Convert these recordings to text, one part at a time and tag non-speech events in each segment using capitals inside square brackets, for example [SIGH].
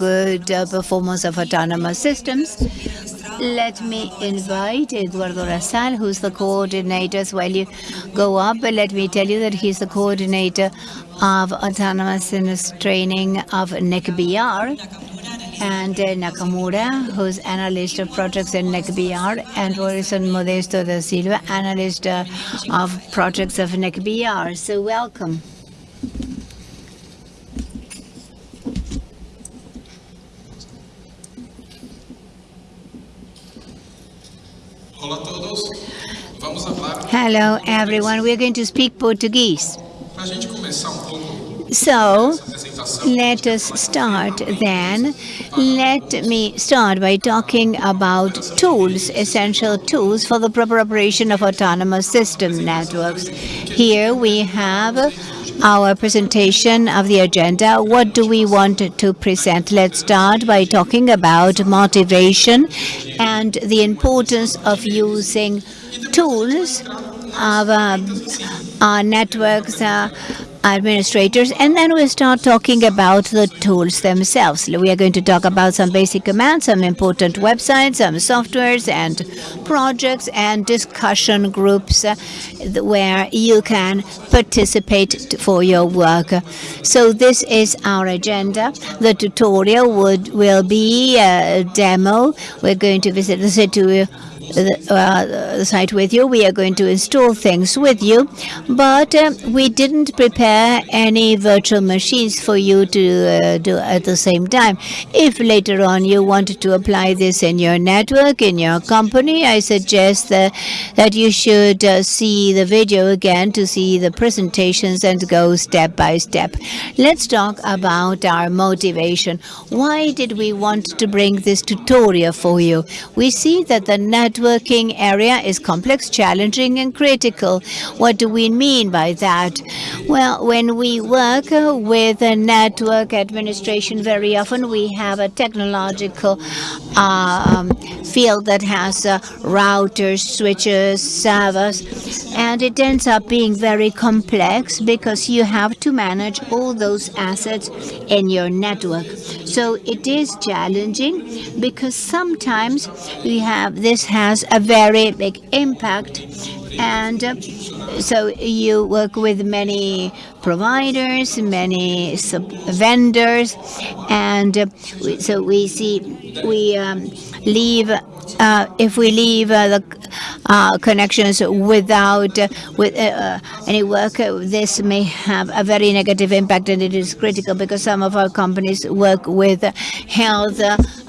good uh, performance of autonomous systems. Let me invite Eduardo Rasal, who's the coordinator. While you go up, but let me tell you that he's the coordinator of autonomous systems training of NIC.br and uh, Nakamura, who's analyst of projects in NIC.br, and Morrison Modesto da Silva, analyst uh, of projects of NIC.br. So welcome. Hello, everyone. We're going to speak Portuguese. So, let us start then. Let me start by talking about tools, essential tools for the proper operation of autonomous system networks. Here we have our presentation of the agenda. What do we want to present? Let's start by talking about motivation and the importance of using tools of uh, our networks, uh, administrators, and then we start talking about the tools themselves. We are going to talk about some basic commands, some important websites, some softwares and projects and discussion groups uh, where you can participate for your work. So this is our agenda. The tutorial would will be a demo. We're going to visit the city the, uh, site with you. We are going to install things with you, but uh, we didn't prepare any virtual machines for you to uh, do at the same time. If later on you wanted to apply this in your network, in your company, I suggest that, that you should uh, see the video again to see the presentations and go step by step. Let's talk about our motivation. Why did we want to bring this tutorial for you? We see that the network networking area is complex, challenging, and critical. What do we mean by that? Well, when we work with a network administration, very often we have a technological um, field that has uh, routers, switches, servers, and it ends up being very complex because you have to manage all those assets in your network. So it is challenging because sometimes we have this has a very big impact. And uh, so you work with many providers, many vendors, and uh, so we see we um, leave uh, if we leave uh, the uh, connections without uh, with any work, this may have a very negative impact, and it is critical because some of our companies work with health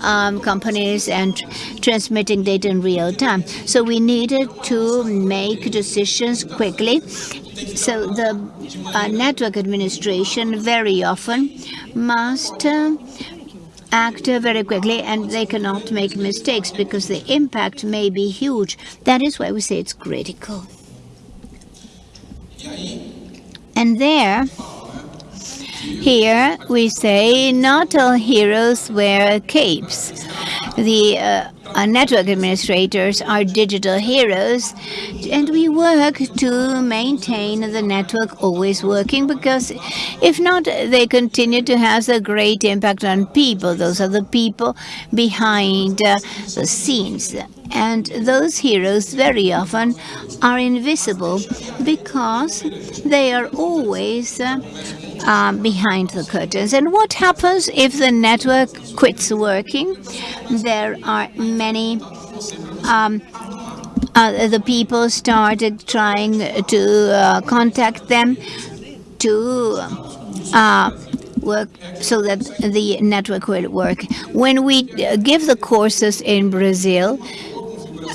um, companies and transmitting data in real time. So we needed to make decisions quickly so the uh, network administration very often must uh, act very quickly and they cannot make mistakes because the impact may be huge. That is why we say it's critical. And there, here we say not all heroes wear capes. The uh, our network administrators are digital heroes, and we work to maintain the network always working because if not, they continue to have a great impact on people. Those are the people behind uh, the scenes. And those heroes very often are invisible because they are always uh, um, behind the curtains. And what happens if the network quits working? There are many um, uh, the people started trying to uh, contact them to uh, work so that the network will work. When we give the courses in Brazil,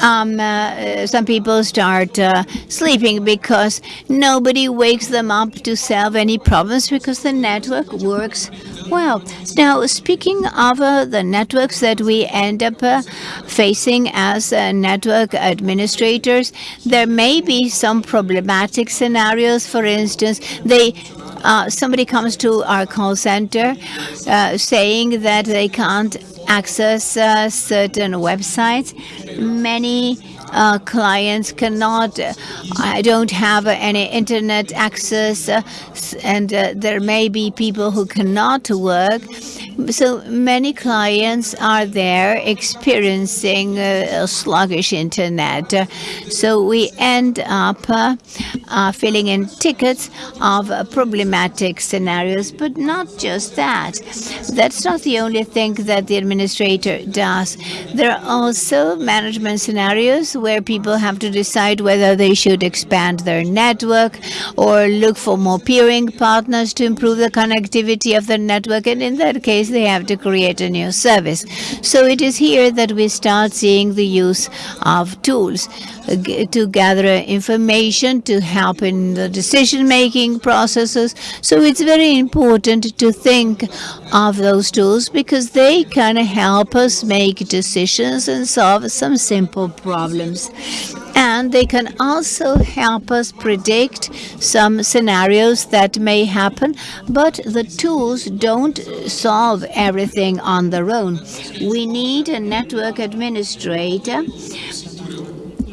um, uh, some people start uh, sleeping because nobody wakes them up to solve any problems because the network works well. Now, speaking of uh, the networks that we end up uh, facing as uh, network administrators, there may be some problematic scenarios. For instance, they uh, somebody comes to our call center uh, saying that they can't access uh, certain websites. Many uh, clients cannot, I don't have any internet access, uh, and uh, there may be people who cannot work. So many clients are there experiencing uh, a sluggish internet. so we end up filling in tickets of problematic scenarios, but not just that. That's not the only thing that the administrator does. There are also management scenarios where people have to decide whether they should expand their network or look for more peering partners to improve the connectivity of the network. And in that case, they have to create a new service. So it is here that we start seeing the use of tools uh, to gather information to help in the decision-making processes. So it's very important to think of those tools because they can help us make decisions and solve some simple problems. And they can also help us predict some scenarios that may happen, but the tools don't solve everything on their own. We need a network administrator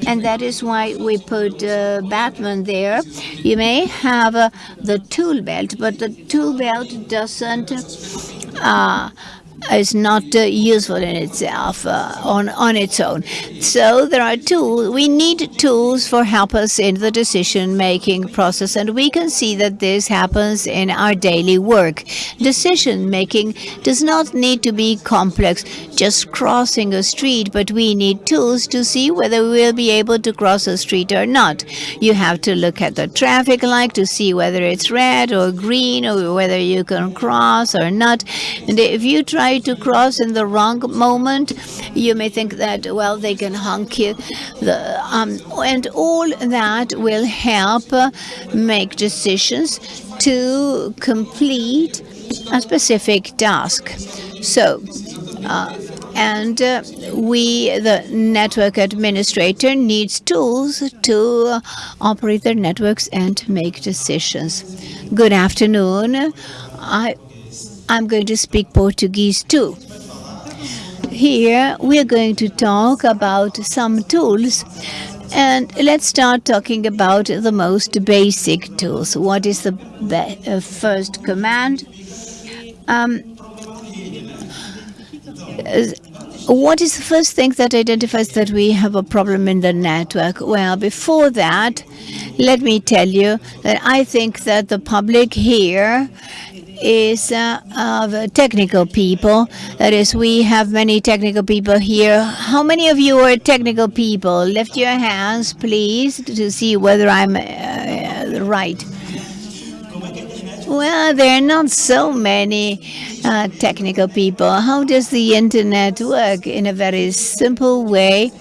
and that is why we put uh, Batman there. You may have uh, the tool belt, but the tool belt doesn't uh, is not uh, useful in itself uh, on on its own. So there are tools. We need tools for help us in the decision making process, and we can see that this happens in our daily work. Decision making does not need to be complex, just crossing a street, but we need tools to see whether we will be able to cross a street or not. You have to look at the traffic light to see whether it's red or green or whether you can cross or not. And if you try try to cross in the wrong moment, you may think that, well, they can honk you. The, um, and all that will help make decisions to complete a specific task. So, uh, and uh, we, the network administrator, needs tools to uh, operate their networks and make decisions. Good afternoon. I I'm going to speak Portuguese too. Here we're going to talk about some tools and let's start talking about the most basic tools. What is the uh, first command? Um, what is the first thing that identifies that we have a problem in the network? Well, before that, let me tell you that I think that the public here is uh, of technical people. That is, we have many technical people here. How many of you are technical people? Lift your hands, please, to see whether I'm uh, right. Well, there are not so many uh, technical people. How does the internet work? In a very simple way,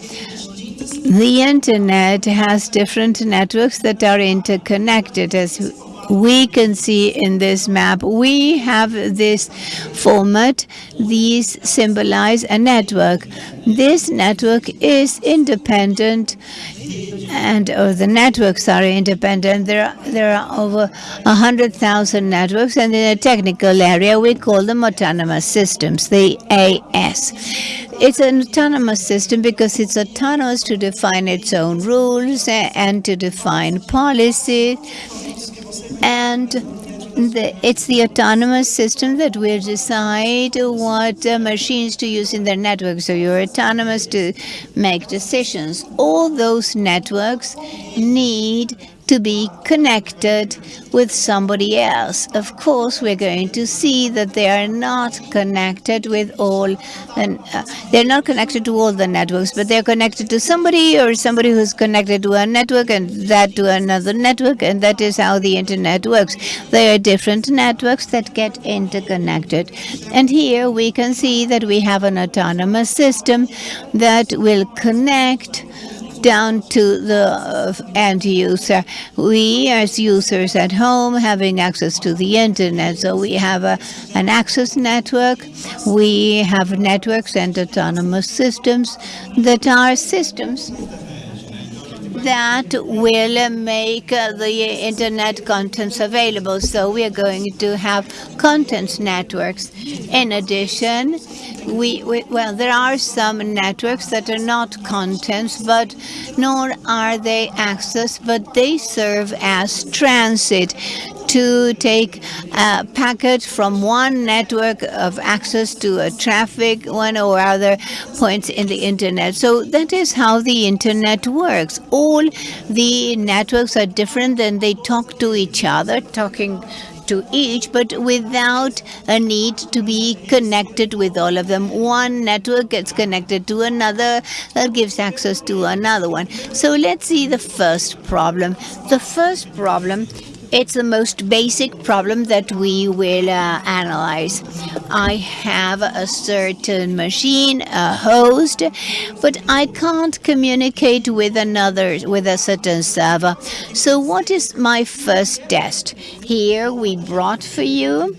the internet has different networks that are interconnected, as we can see in this map, we have this format. These symbolize a network. This network is independent and oh, the networks are independent. There are, there are over 100,000 networks, and in a technical area, we call them autonomous systems, the AS. It's an autonomous system because it's autonomous to define its own rules and to define policy and the, it's the autonomous system that will decide what uh, machines to use in their network. So you're autonomous to make decisions. All those networks need to be connected with somebody else. Of course, we're going to see that they are not connected with all, and uh, they're not connected to all the networks, but they're connected to somebody or somebody who's connected to a network and that to another network, and that is how the internet works. There are different networks that get interconnected. And here we can see that we have an autonomous system that will connect down to the uh, end user. We, as users at home, having access to the internet, so we have a, an access network. We have networks and autonomous systems that are systems that will make the internet contents available. So we are going to have contents networks. In addition, we, we, well, there are some networks that are not contents, but nor are they access, but they serve as transit to take a packet from one network of access to a traffic one or other points in the internet. So that is how the internet works. All the networks are different and they talk to each other, talking to each, but without a need to be connected with all of them. One network gets connected to another that gives access to another one. So let's see the first problem. The first problem it's the most basic problem that we will uh, analyze. I have a certain machine, a host, but I can't communicate with another, with a certain server. So what is my first test? Here we brought for you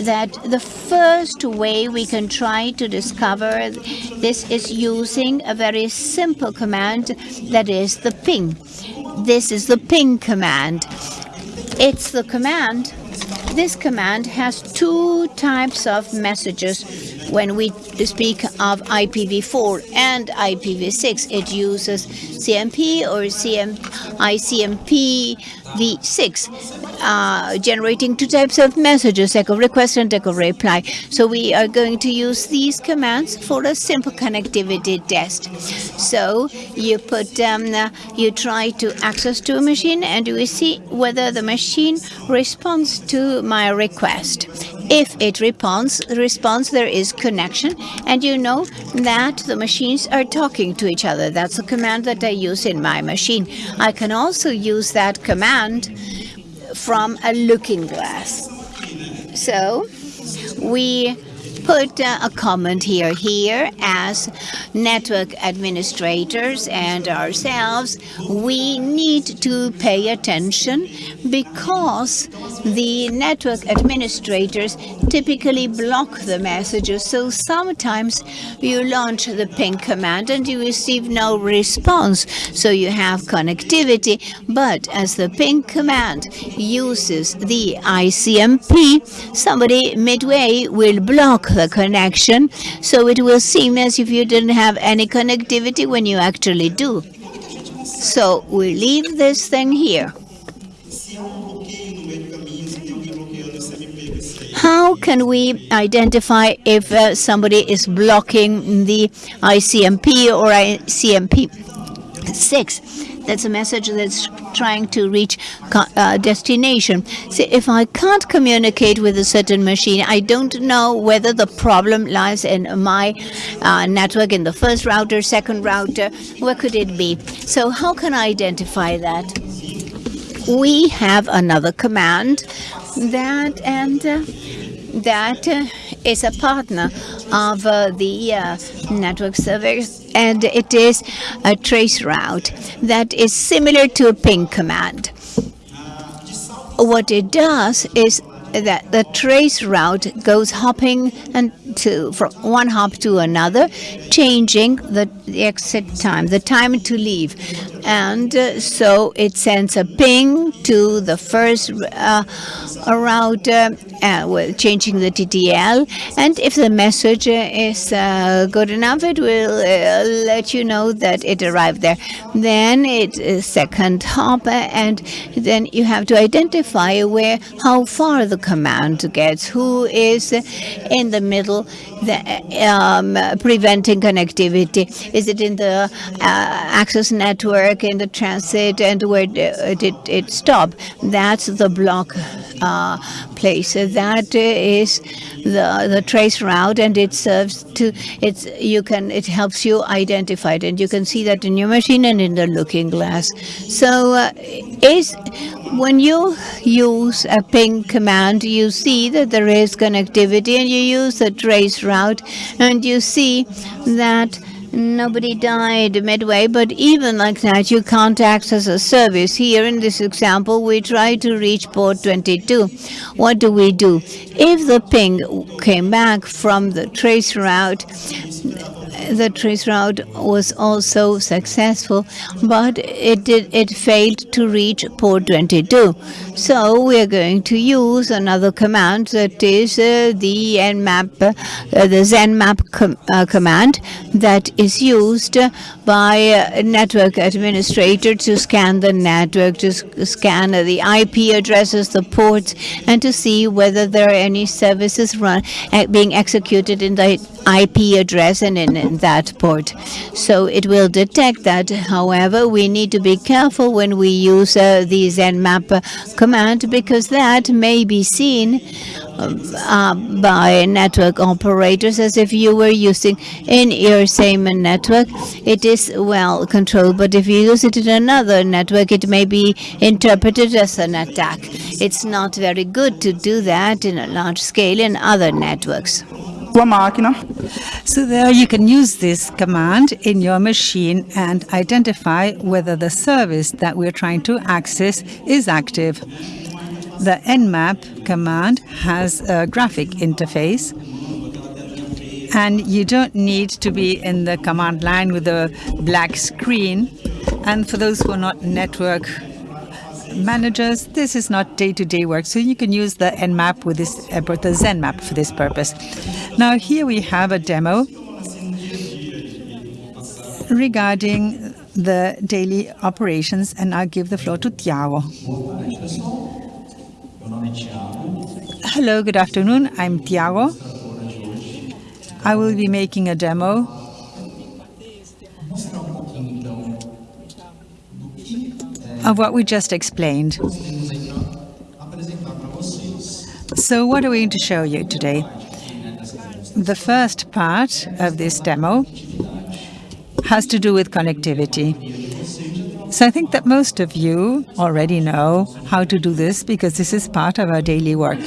that the first way we can try to discover this is using a very simple command that is the ping. This is the ping command. It's the command. This command has two types of messages. When we speak of IPv4 and IPv6, it uses CMP or CM, ICMP v6 uh, generating two types of messages, echo request and echo reply. So we are going to use these commands for a simple connectivity test. So you put, um, uh, you try to access to a machine and we see whether the machine responds to my request. If it responds, responds, there is connection, and you know that the machines are talking to each other. That's a command that I use in my machine. I can also use that command from a looking glass. So we put uh, a comment here. Here, as network administrators and ourselves, we need to pay attention because the network administrators typically block the messages. So sometimes you launch the ping command and you receive no response. So you have connectivity, but as the ping command uses the ICMP, somebody midway will block the connection, so it will seem as if you didn't have any connectivity when you actually do. So we leave this thing here. How can we identify if uh, somebody is blocking the ICMP or ICMP 6? That's a message that's trying to reach uh, destination. See, if I can't communicate with a certain machine, I don't know whether the problem lies in my uh, network, in the first router, second router, where could it be? So how can I identify that? We have another command that and uh, that uh, is a partner of uh, the uh, network service and it is a trace route that is similar to a ping command. What it does is that the trace route goes hopping and to from one hop to another, changing the, the exit time, the time to leave, and uh, so it sends a ping to the first uh, router, uh, well, changing the TTL, and if the message is uh, good enough, it will uh, let you know that it arrived there. Then it is second hop, and then you have to identify where how far the command gets, who is in the middle the, um, preventing connectivity? Is it in the uh, access network, in the transit, and where did it stop? That's the block uh, place. So That is the the trace route, and it serves to it's you can it helps you identify it, and you can see that in your machine and in the looking glass. So uh, is when you use a ping command, you see that there is connectivity, and you use the trace route, and you see that nobody died midway, but even like that, you can't access a service. Here in this example, we try to reach port 22. What do we do? If the ping came back from the trace route, the trace route was also successful, but it did it failed to reach port 22. So we are going to use another command that is uh, the nmap, uh, the zenmap com uh, command that is used by a network administrator to scan the network, to scan the IP addresses, the ports, and to see whether there are any services run being executed in the IP address and in, in that port. So it will detect that. However, we need to be careful when we use uh, the zenmap command because that may be seen uh, by network operators as if you were using in your same network. It is well controlled, but if you use it in another network, it may be interpreted as an attack. It's not very good to do that in a large scale in other networks. So there you can use this command in your machine and identify whether the service that we're trying to access is active. The nmap command has a graphic interface and you don't need to be in the command line with a black screen. And for those who are not network managers, this is not day-to-day -day work, so you can use the nmap with this, uh, the zenmap for this purpose. Now here we have a demo regarding the daily operations, and I'll give the floor to Tiago. Hello, good afternoon. I'm Tiago. I will be making a demo of what we just explained. So what are we going to show you today? The first part of this demo has to do with connectivity. So I think that most of you already know how to do this because this is part of our daily work.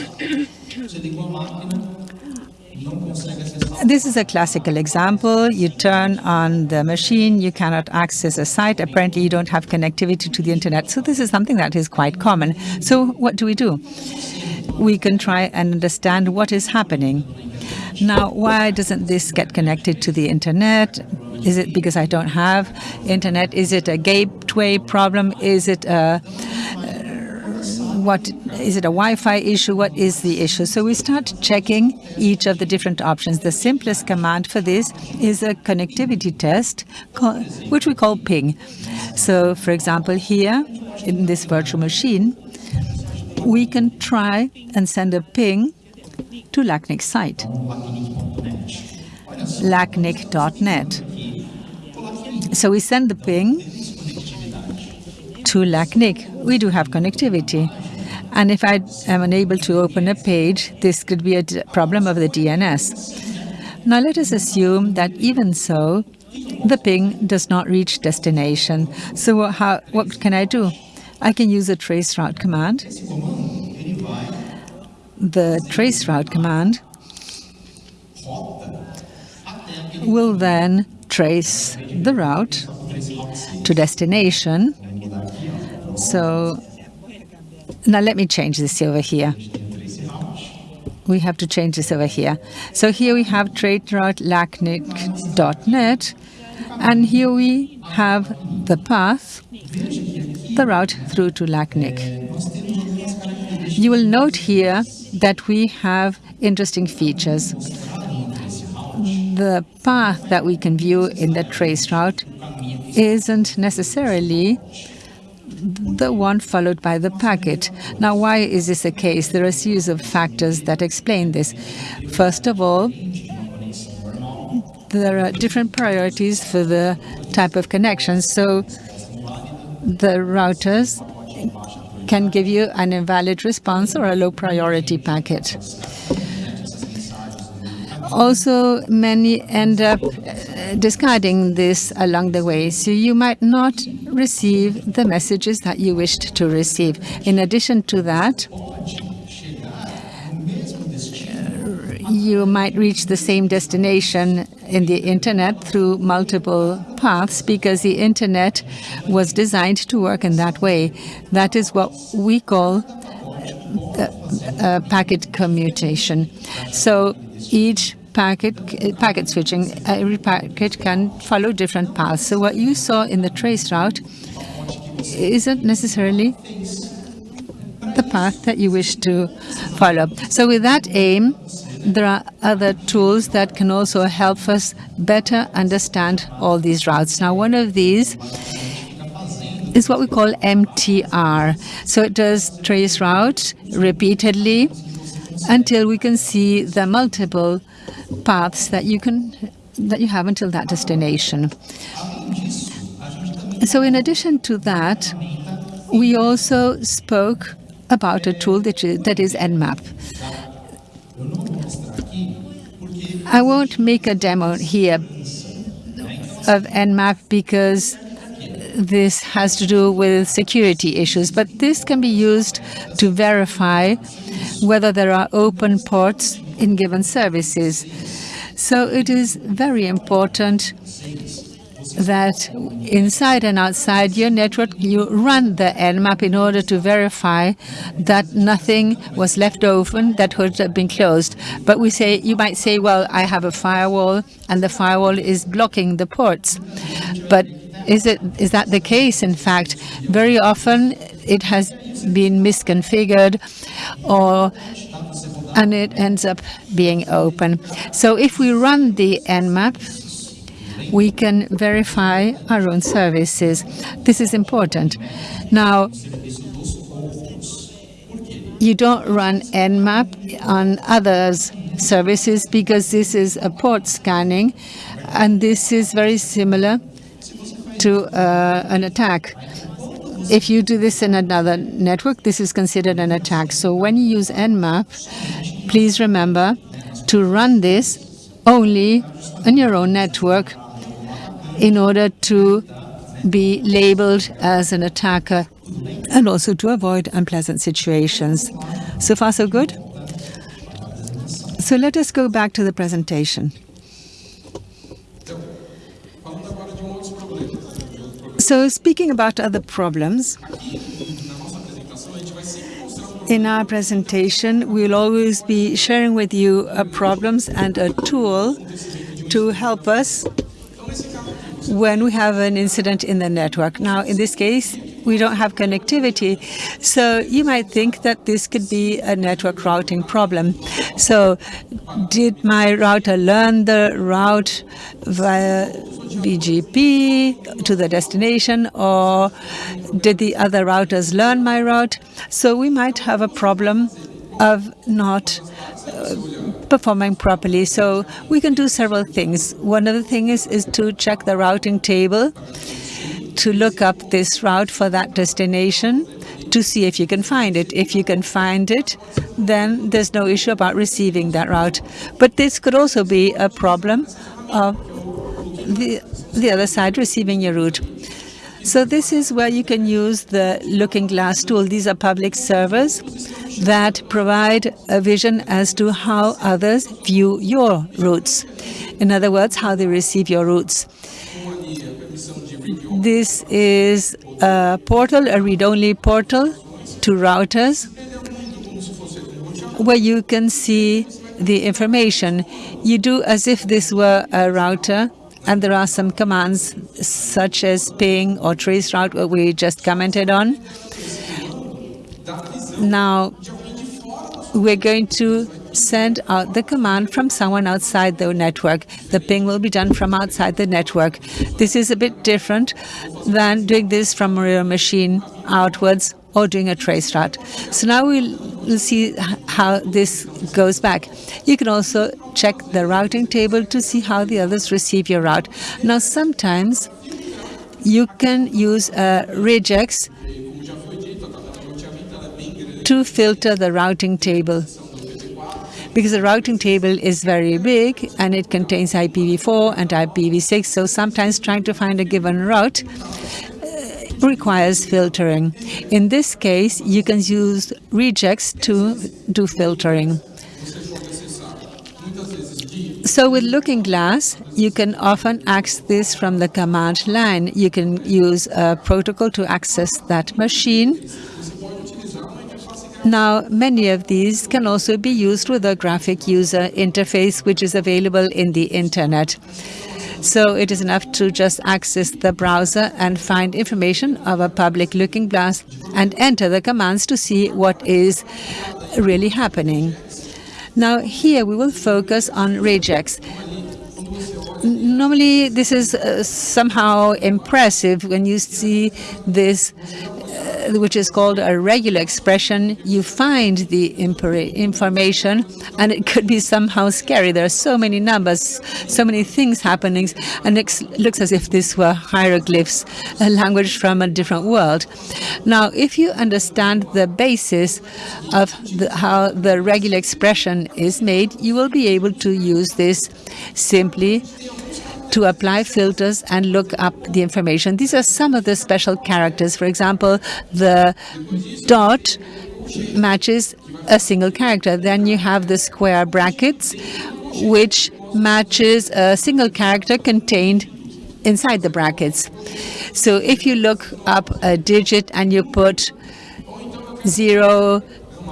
This is a classical example. You turn on the machine, you cannot access a site. Apparently, you don't have connectivity to the internet. So this is something that is quite common. So what do we do? We can try and understand what is happening. Now, why doesn't this get connected to the internet? Is it because I don't have internet? Is it a gateway problem? Is it a what is it a Wi-Fi issue? What is the issue? So we start checking each of the different options. The simplest command for this is a connectivity test, which we call ping. So for example, here in this virtual machine, we can try and send a ping to LACNIC site, lacnic.net. So we send the ping to LACNIC. We do have connectivity. And if I am unable to open a page, this could be a problem of the DNS. Now let us assume that even so, the ping does not reach destination. So how, what can I do? I can use a traceroute command. The traceroute command will then trace the route to destination. So now let me change this over here. We have to change this over here. So here we have traceroute.lacnic.net, and here we have the path, the route through to LACNIC. You will note here that we have interesting features. The path that we can view in the trace route isn't necessarily the one followed by the packet. Now, why is this the case? There are a series of factors that explain this. First of all, there are different priorities for the type of connection. So the routers can give you an invalid response or a low priority packet. Also, many end up uh, discarding this along the way, so you might not receive the messages that you wished to receive. In addition to that, you might reach the same destination in the internet through multiple paths because the internet was designed to work in that way. That is what we call uh, uh, packet commutation. So each packet packet switching, every packet can follow different paths. So what you saw in the trace route isn't necessarily the path that you wish to follow. So with that aim, there are other tools that can also help us better understand all these routes. Now, one of these is what we call MTR. So it does trace route repeatedly until we can see the multiple paths that you can that you have until that destination. So in addition to that, we also spoke about a tool that is, that is Nmap. I won't make a demo here of Nmap because this has to do with security issues, but this can be used to verify whether there are open ports in given services. So it is very important that inside and outside your network, you run the Nmap in order to verify that nothing was left open that could have been closed. But we say, you might say, well, I have a firewall and the firewall is blocking the ports. But is it is that the case? In fact, very often it has been misconfigured or and it ends up being open. So if we run the Nmap, we can verify our own services. This is important. Now, you don't run Nmap on others' services because this is a port scanning, and this is very similar to uh, an attack. If you do this in another network, this is considered an attack. So when you use Nmap, please remember to run this only on your own network in order to be labeled as an attacker and also to avoid unpleasant situations. So far, so good? So let us go back to the presentation. So speaking about other problems, in our presentation, we'll always be sharing with you uh, problems and a tool to help us when we have an incident in the network. Now, in this case, we don't have connectivity. So you might think that this could be a network routing problem. So did my router learn the route via BGP to the destination or did the other routers learn my route? So we might have a problem of not uh, performing properly. So we can do several things. One of the things is, is to check the routing table to look up this route for that destination to see if you can find it. If you can find it, then there's no issue about receiving that route. But this could also be a problem of the, the other side receiving your route. So this is where you can use the Looking Glass tool. These are public servers that provide a vision as to how others view your routes. In other words, how they receive your routes. This is a portal, a read-only portal to routers where you can see the information. You do as if this were a router and there are some commands such as ping or trace route what we just commented on. Now, we're going to send out the command from someone outside the network. The ping will be done from outside the network. This is a bit different than doing this from your machine outwards or doing a trace route. So now we'll, see how this goes back. You can also check the routing table to see how the others receive your route. Now sometimes you can use uh, a regex to filter the routing table because the routing table is very big and it contains IPv4 and IPv6 so sometimes trying to find a given route uh, requires filtering. In this case, you can use regex to do filtering. So with Looking Glass, you can often access this from the command line. You can use a protocol to access that machine. Now, many of these can also be used with a graphic user interface, which is available in the internet. So it is enough to just access the browser and find information of a public looking glass and enter the commands to see what is really happening. Now here we will focus on regex. Normally this is uh, somehow impressive when you see this Uh, which is called a regular expression, you find the information and it could be somehow scary. There are so many numbers, so many things happening, and it looks as if this were hieroglyphs, a language from a different world. Now, if you understand the basis of the, how the regular expression is made, you will be able to use this simply to apply filters and look up the information. These are some of the special characters. For example, the dot matches a single character. Then you have the square brackets, which matches a single character contained inside the brackets. So if you look up a digit and you put 0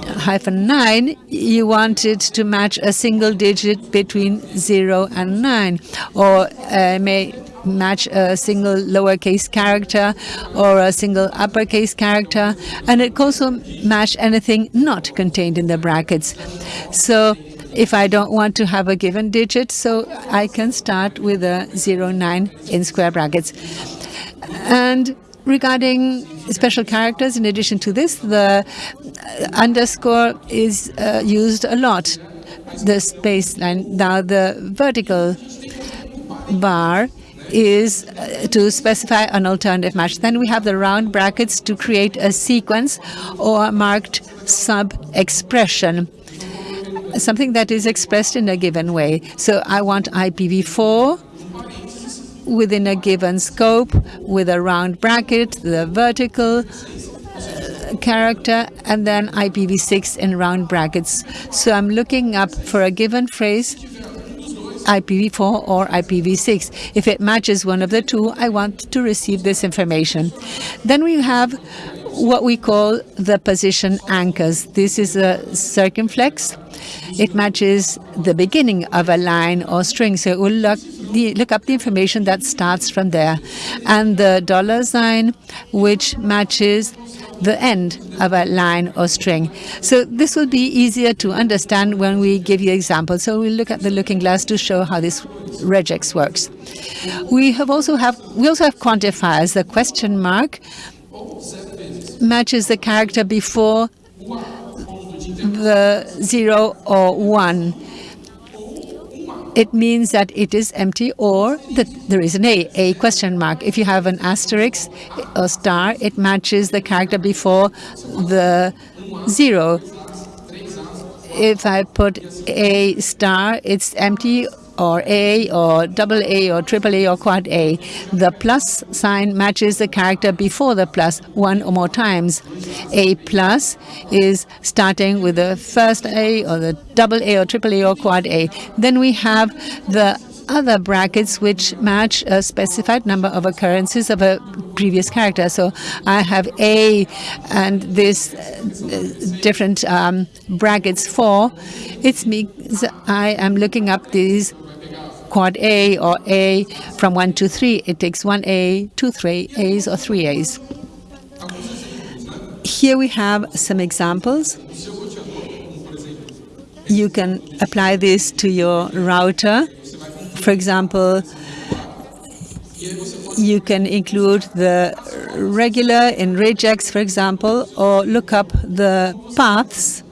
hyphen 9, you want it to match a single digit between 0 and 9, or uh, may match a single lowercase character or a single uppercase character, and it also match anything not contained in the brackets. So if I don't want to have a given digit, so I can start with a 0, 9 in square brackets. And regarding special characters, in addition to this, the underscore is uh, used a lot, the space line. Now, the vertical bar is uh, to specify an alternative match. Then we have the round brackets to create a sequence or marked sub-expression, something that is expressed in a given way. So I want IPv4 within a given scope with a round bracket, the vertical uh, character, and then IPv6 in round brackets. So I'm looking up for a given phrase IPv4 or IPv6. If it matches one of the two, I want to receive this information. Then we have what we call the position anchors. This is a circumflex. It matches the beginning of a line or string, so it will look, the, look up the information that starts from there. And the dollar sign, which matches the end of a line or string. So this will be easier to understand when we give you examples. So we'll look at the looking glass to show how this regex works. We have also have we also have quantifiers. The question mark matches the character before the zero or one. It means that it is empty or that there is an A, a question mark. If you have an asterisk or star, it matches the character before the zero. If I put a star, it's empty or A or double A or triple A or quad A. The plus sign matches the character before the plus one or more times. A plus is starting with the first A or the double A or triple A or quad A. Then we have the other brackets which match a specified number of occurrences of a previous character. So I have A and this uh, different um, brackets for. It means I am looking up these quad A or A from 1 to 3. It takes 1A, 2 3 A's or 3 A's. Here we have some examples. You can apply this to your router. For example, you can include the regular in regex, for example, or look up the paths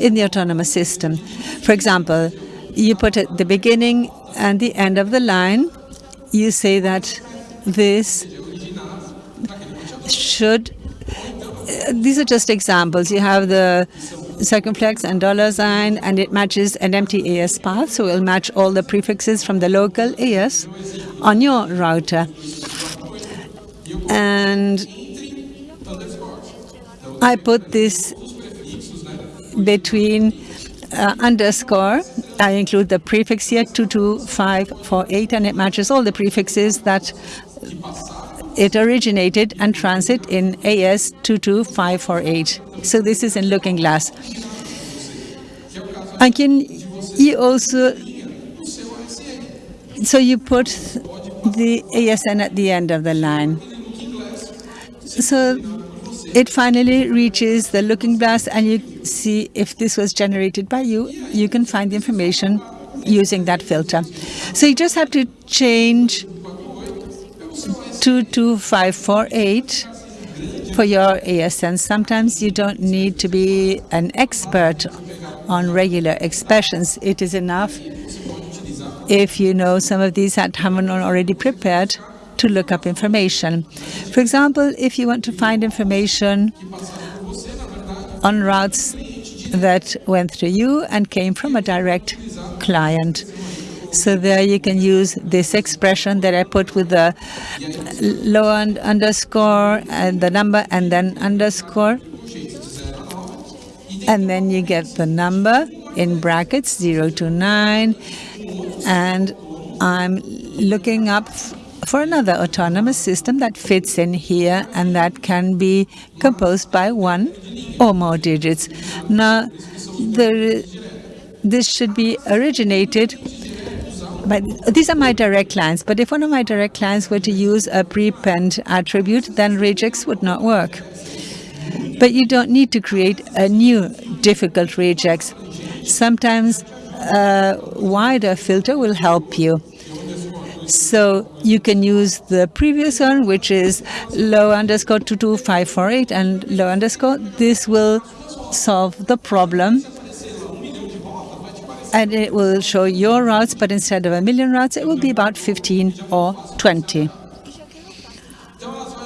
in the autonomous system. For example, you put at the beginning and the end of the line, you say that this should, uh, these are just examples. You have the circumflex and dollar sign, and it matches an empty AS path, so it will match all the prefixes from the local AS on your router. And I put this between uh, underscore, I include the prefix here, 22548, and it matches all the prefixes that it originated and transit in AS 22548. So this is in Looking Glass. And can you also, so you put the ASN at the end of the line. So it finally reaches the looking glass and you see if this was generated by you, you can find the information using that filter. So you just have to change 22548 for your ASN. Sometimes you don't need to be an expert on regular expressions. It is enough if you know some of these that haven't already prepared to look up information. For example, if you want to find information on routes that went through you and came from a direct client. So there you can use this expression that I put with the low underscore and the number and then underscore. And then you get the number in brackets 0 to 9 and I'm looking up for another autonomous system that fits in here and that can be composed by one or more digits. Now, this should be originated but these are my direct clients, but if one of my direct clients were to use a prepend attribute, then regex would not work. But you don't need to create a new difficult regex. Sometimes a wider filter will help you. So you can use the previous one, which is low underscore 22548 and low underscore. This will solve the problem. And it will show your routes, but instead of a million routes, it will be about 15 or 20.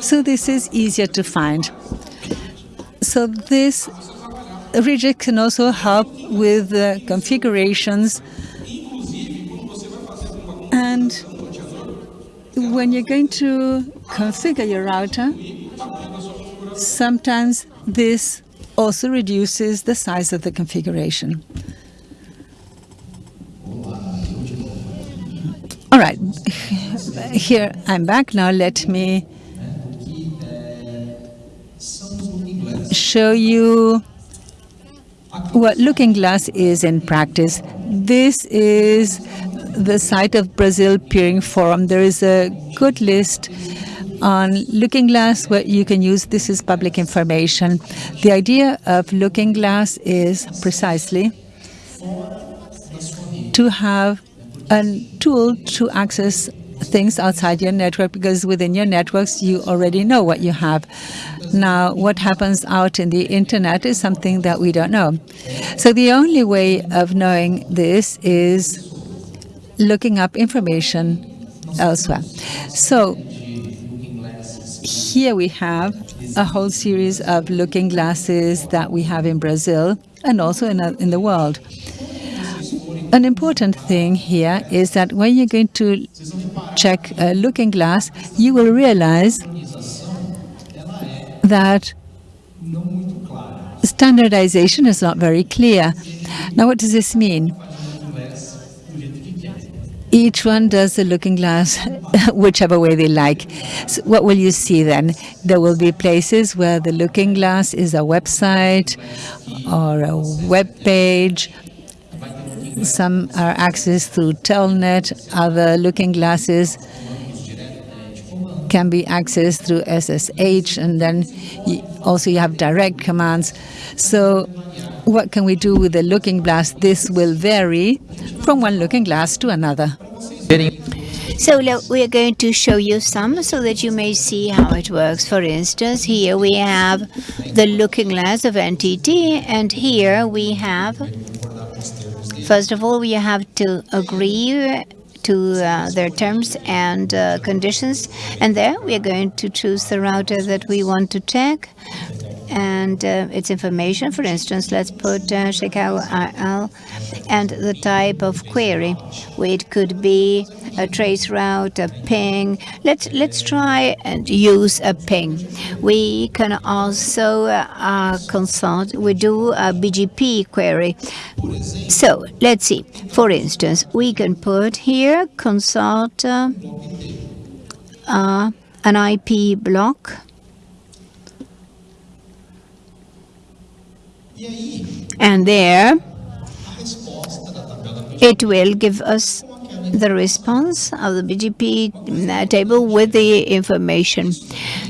So this is easier to find. So this regex can also help with the configurations and when you're going to configure your router, sometimes this also reduces the size of the configuration. All right, [LAUGHS] here I'm back now. Let me show you what Looking Glass is in practice. This is the site of Brazil Peering Forum. There is a good list on Looking Glass where you can use this is public information. The idea of Looking Glass is precisely to have a tool to access things outside your network because within your networks you already know what you have. Now, what happens out in the internet is something that we don't know. So the only way of knowing this is looking up information elsewhere. So here we have a whole series of looking glasses that we have in Brazil and also in, in the world. An important thing here is that when you're going to check a looking glass, you will realize that standardization is not very clear. Now, what does this mean? Each one does the looking glass [LAUGHS] whichever way they like. So what will you see then? There will be places where the looking glass is a website or a web page. Some are accessed through Telnet, other looking glasses can be accessed through SSH, and then you also you have direct commands. So what can we do with the looking glass? This will vary from one looking glass to another. So we are going to show you some so that you may see how it works. For instance, here we have the looking glass of NTT, and here we have, first of all, we have to agree to uh, their terms and uh, conditions. And there we are going to choose the router that we want to check and uh, its information. For instance, let's put uh, Chicago RL and the type of query. It could be a trace route, a ping. Let's let's try and use a ping. We can also uh, consult. We do a BGP query. So let's see. For instance, we can put here consult uh, uh, an IP block. And there it will give us the response of the BGP mm, uh, table with the information.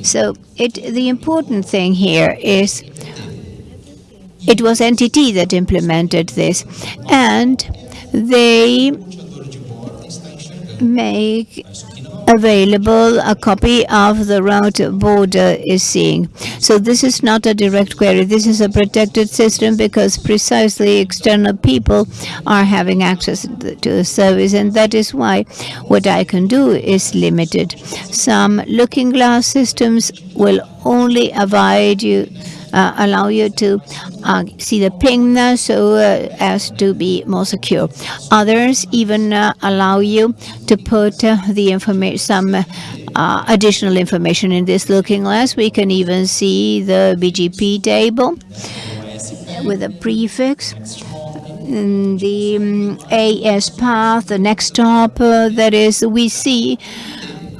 So it the important thing here is it was NTT that implemented this and they make available a copy of the route border is seeing. So this is not a direct query. This is a protected system because precisely external people are having access to the service and that is why what I can do is limited. Some looking glass systems will only avoid you uh, allow you to uh, see the ping so uh, as to be more secure. Others even uh, allow you to put uh, the information, some uh, additional information in this looking glass. We can even see the BGP table with a prefix the um, AS path, the next hop, that is, we see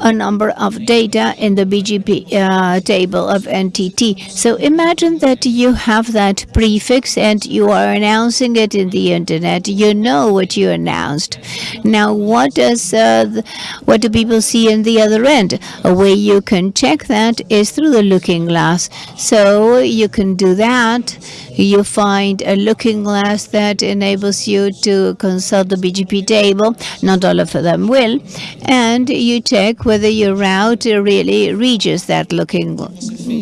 a number of data in the BGP uh, table of NTT. So imagine that you have that prefix and you are announcing it in the internet. You know what you announced. Now, what does uh, what do people see in the other end? A way you can check that is through the looking glass. So you can do that. You find a looking glass that enables you to consult the BGP table. Not all of them will. And you check whether your route really reaches that looking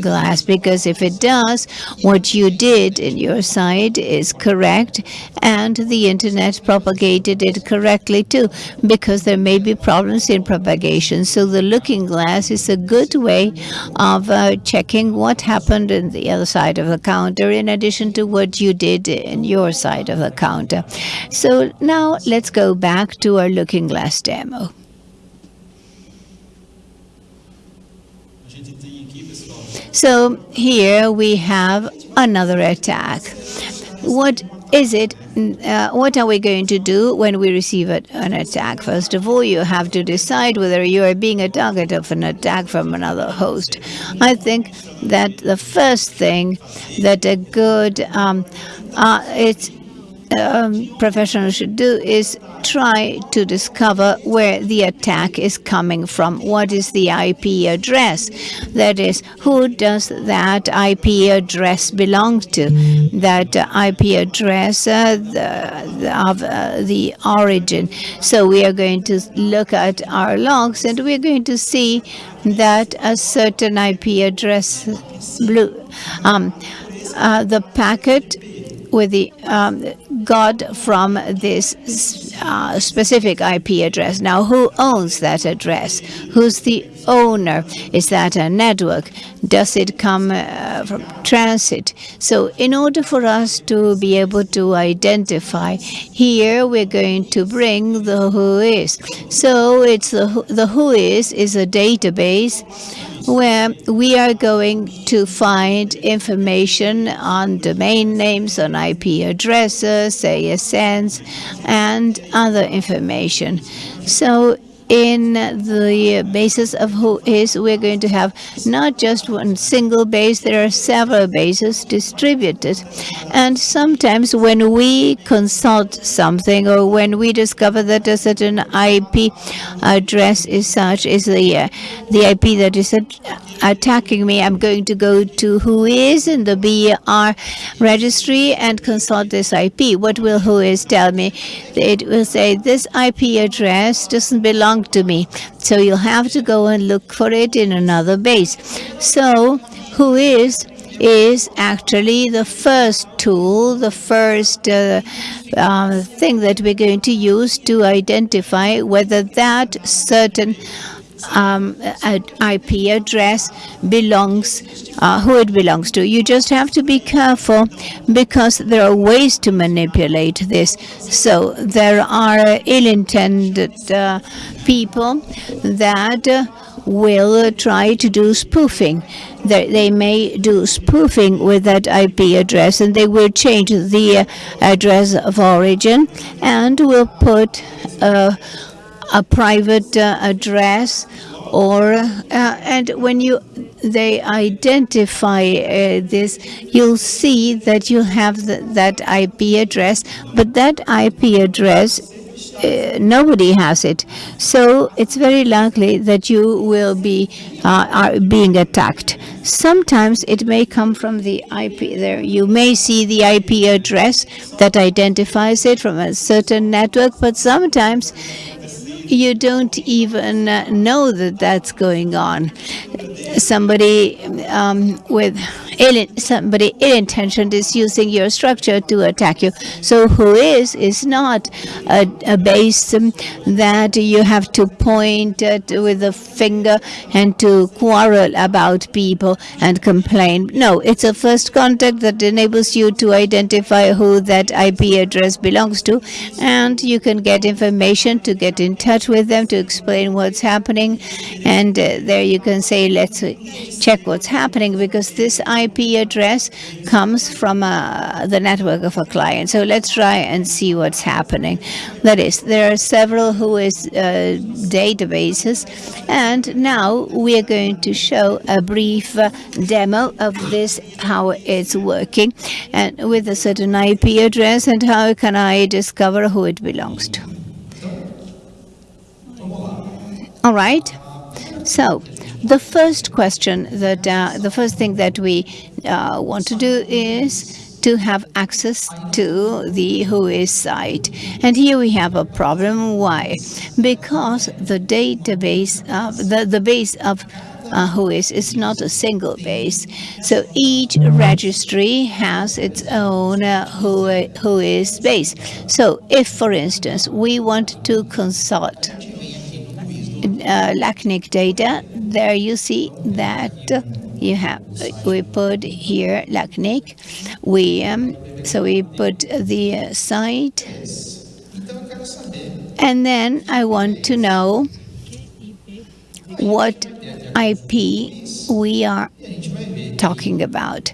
glass because if it does, what you did in your site is correct and the internet propagated it correctly too because there may be problems in propagation. So the looking glass is a good way of uh, checking what happened in the other side of the counter in addition to what you did in your side of the counter. So now let's go back to our looking glass demo. So here we have another attack. What is it? Uh, what are we going to do when we receive a, an attack? First of all, you have to decide whether you are being a target of an attack from another host. I think that the first thing that a good um, uh, it's um, professional should do is try to discover where the attack is coming from. What is the IP address? That is, who does that IP address belong to? That IP address uh, the, the, of uh, the origin. So we are going to look at our logs and we're going to see that a certain IP address blue um, uh, the packet with the um, got from this uh, specific IP address. Now, who owns that address? Who's the owner? Is that a network? Does it come uh, from transit? So in order for us to be able to identify, here we're going to bring the Whois. So it's the, the WHOIS is a database where we are going to find information on domain names, on IP addresses, ASNs, and other information. So in the basis of Whois, we're going to have not just one single base, there are several bases distributed. And sometimes when we consult something or when we discover that a certain IP address is such, is the, uh, the IP that is attacking me, I'm going to go to Whois in the BER registry and consult this IP. What will Whois tell me? It will say this IP address doesn't belong to me. So you'll have to go and look for it in another base. So Whois is actually the first tool, the first uh, uh, thing that we're going to use to identify whether that certain um, IP address belongs, uh, who it belongs to. You just have to be careful because there are ways to manipulate this. So there are ill-intended uh, people that uh, will try to do spoofing. They, may do spoofing with that IP address and they will change the address of origin and will put uh, a private uh, address or uh, and when you they identify uh, this you'll see that you have that IP address but that IP address uh, nobody has it. So it's very likely that you will be uh, being attacked. Sometimes it may come from the IP there. You may see the IP address that identifies it from a certain network, but sometimes you don't even uh, know that that's going on. Somebody um, with ill, somebody ill-intentioned is using your structure to attack you. So Whois is not a, a base that you have to point at with a finger and to quarrel about people and complain. No, it's a first contact that enables you to identify who that IP address belongs to, and you can get information to get in touch with them to explain what's happening, and uh, there you can say, let's check what's happening because this IP address comes from uh, the network of a client. So let's try and see what's happening. That is, there are several Whois uh, databases, and now we are going to show a brief uh, demo of this, how it's working, and with a certain IP address, and how can I discover who it belongs to. All right. So the first question that uh, the first thing that we uh, want to do is to have access to the Whois site. And here we have a problem. Why? Because the database, uh, the, the base of uh, Whois is not a single base. So each registry has its own uh, Whois base. So if, for instance, we want to consult uh, LACNIC data, there you see that you have we put here LACNIC. We um, so we put the uh, site, and then I want to know what IP we are talking about.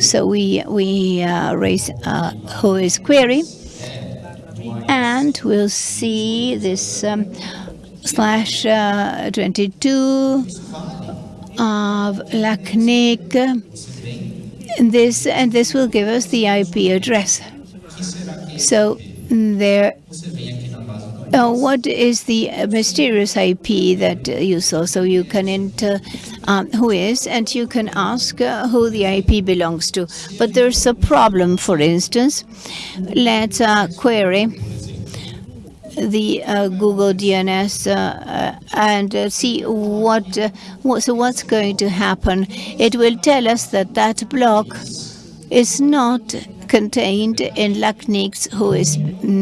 So we we uh, raise a Whois query, and we'll see this. Um, slash uh, 22 of LACNIC. And this and this will give us the IP address. So there. Uh, what is the mysterious IP that you saw? So you can enter um, Whois, and you can ask uh, who the IP belongs to. But there's a problem. For instance, let's uh, query the uh, Google DNS uh, and uh, see what, what, so what's going to happen. It will tell us that that block is not contained in LACNIC's Whois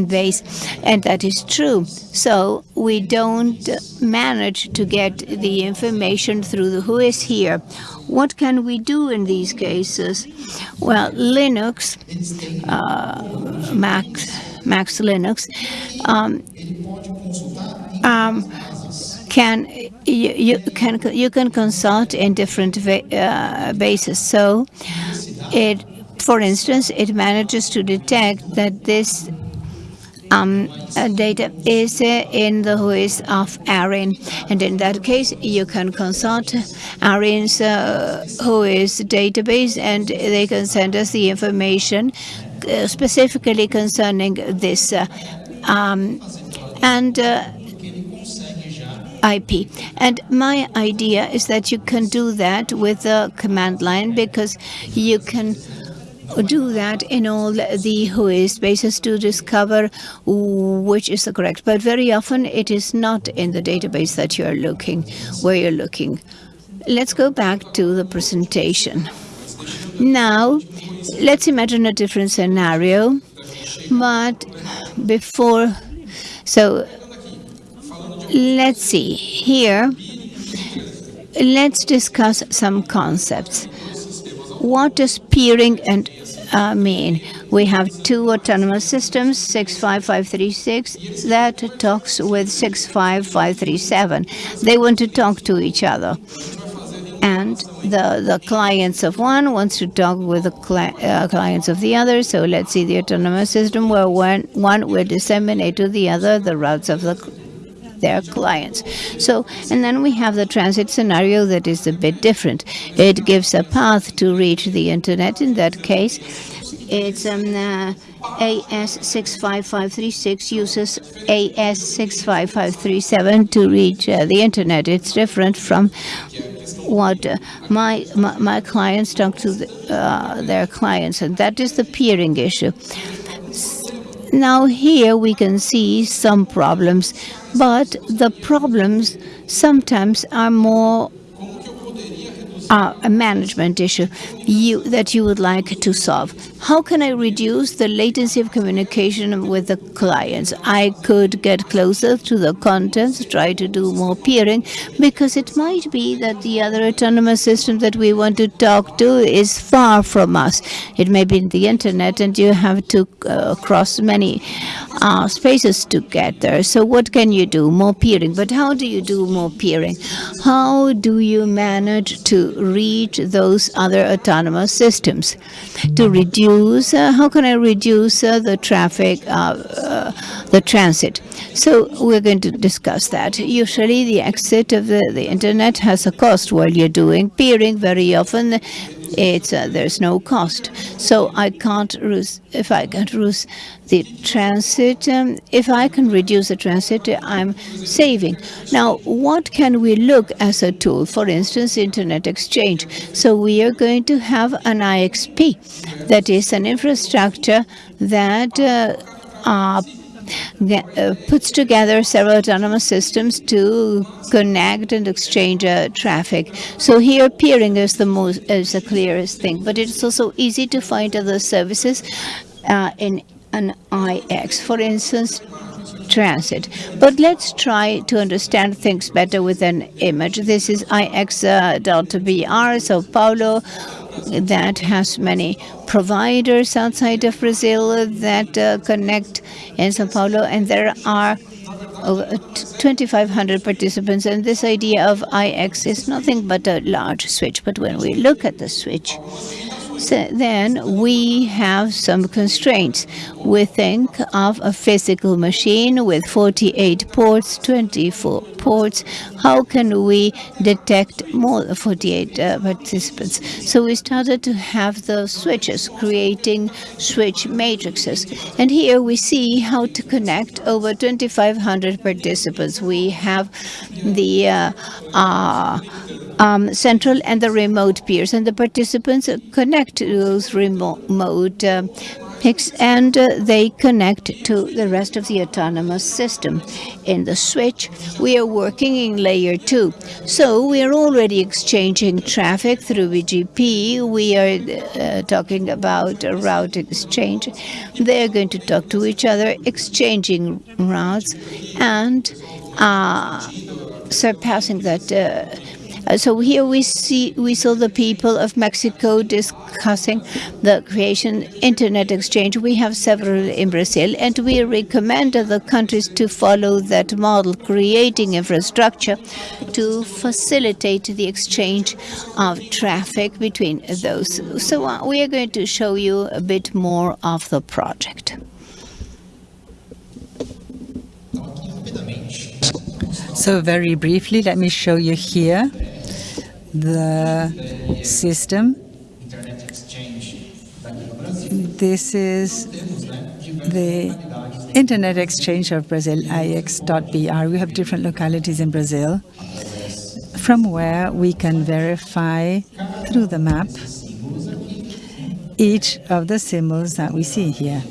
base, and that is true. So we don't manage to get the information through the Whois here. What can we do in these cases? Well, Linux, uh, Mac, Max Linux, um, um, can you, you, can you can consult in different uh, bases. So it, for instance, it manages to detect that this um, uh, data is uh, in the Whois of ARIN. And in that case, you can consult ARIN's uh, database and they can send us the information specifically concerning this. Uh, um, and uh, IP. And my idea is that you can do that with the command line because you can do that in all the Whois bases to discover which is the correct. But very often it is not in the database that you're looking, where you're looking. Let's go back to the presentation. Now, let's imagine a different scenario, but before, so let's see here let's discuss some concepts. What does peering and uh, mean? We have two autonomous systems, 65536, that talks with 65537. They want to talk to each other. And the, the clients of one wants to talk with the cli uh, clients of the other. So let's see the autonomous system where one, one will disseminate to the other the routes of the their clients. So, and then we have the transit scenario that is a bit different. It gives a path to reach the internet. In that case, it's um, uh, AS65536 uses AS65537 to reach uh, the internet. It's different from what uh, my, my, my clients talk to the, uh, their clients, and that is the peering issue. Now here we can see some problems, but the problems sometimes are more uh, a management issue you, that you would like to solve. How can I reduce the latency of communication with the clients? I could get closer to the contents, try to do more peering, because it might be that the other autonomous system that we want to talk to is far from us. It may be in the internet, and you have to uh, cross many uh, spaces to get there. So what can you do? More peering. But how do you do more peering? How do you manage to reach those other autonomous systems? To reduce, uh, how can I reduce uh, the traffic, uh, the transit? So we're going to discuss that. Usually the exit of the, the internet has a cost while you're doing peering. Very often it's uh, there's no cost. So I can't lose if I can't lose the transit. Um, if I can reduce the transit, I'm saving. Now, what can we look as a tool? For instance, Internet Exchange. So we are going to have an IXP, that is an infrastructure that uh, puts together several autonomous systems to connect and exchange uh, traffic. So here peering is the most is the clearest thing, but it's also easy to find other services uh, in an IX. For instance, transit. But let's try to understand things better with an image. This is IX uh, Delta BR, Sao Paulo, that has many providers outside of Brazil that uh, connect in Sao Paulo, and there are over 2,500 participants. And this idea of IX is nothing but a large switch. But when we look at the switch, then we have some constraints. We think of a physical machine with 48 ports, 24 ports. How can we detect more than 48 uh, participants? So we started to have the switches, creating switch matrices. And here we see how to connect over 2,500 participants. We have the uh, uh, um, central and the remote peers, and the participants connect to those remote uh, PIXs, and uh, they connect to the rest of the autonomous system. In the switch, we are working in layer two. So we are already exchanging traffic through BGP. We are uh, talking about a route exchange. They are going to talk to each other, exchanging routes, and uh, surpassing that uh, so here we see we saw the people of Mexico discussing the creation internet exchange. We have several in Brazil, and we recommend the countries to follow that model, creating infrastructure to facilitate the exchange of traffic between those. So uh, we are going to show you a bit more of the project. So very briefly, let me show you here the system. This is the Internet Exchange of Brazil, IX.br. We have different localities in Brazil from where we can verify through the map each of the symbols that we see here.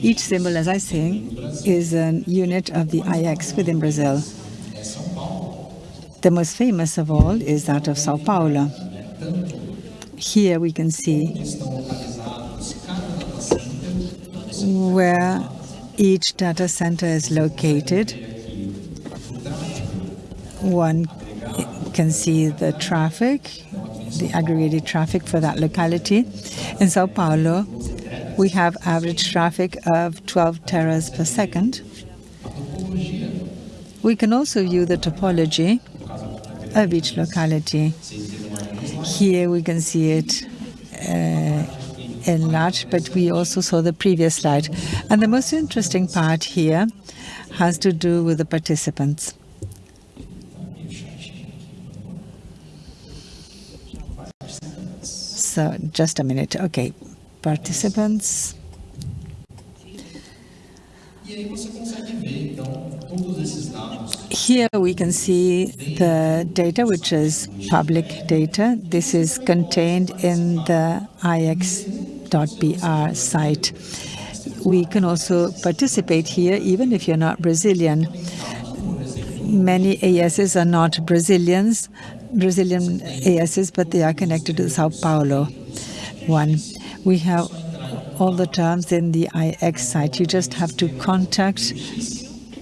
Each symbol, as I say, is a unit of the IX within Brazil. The most famous of all is that of Sao Paulo. Here we can see where each data center is located. One can see the traffic, the aggregated traffic for that locality. In Sao Paulo, we have average traffic of 12 teras per second. We can also view the topology of each locality. Here we can see it uh, enlarged, but we also saw the previous slide. And the most interesting part here has to do with the participants. So just a minute. Okay, participants. Here we can see the data, which is public data. This is contained in the ix.br site. We can also participate here, even if you're not Brazilian. Many ASs are not Brazilians, Brazilian ASs, but they are connected to the Sao Paulo one. We have all the terms in the IX site. You just have to contact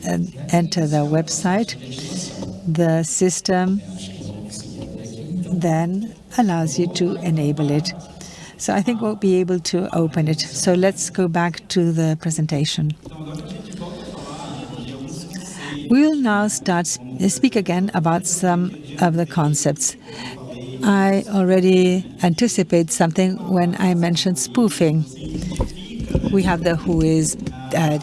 enter the website. The system then allows you to enable it. So I think we'll be able to open it. So let's go back to the presentation. We will now start speak again about some of the concepts. I already anticipate something when I mentioned spoofing. We have the WHOIS uh,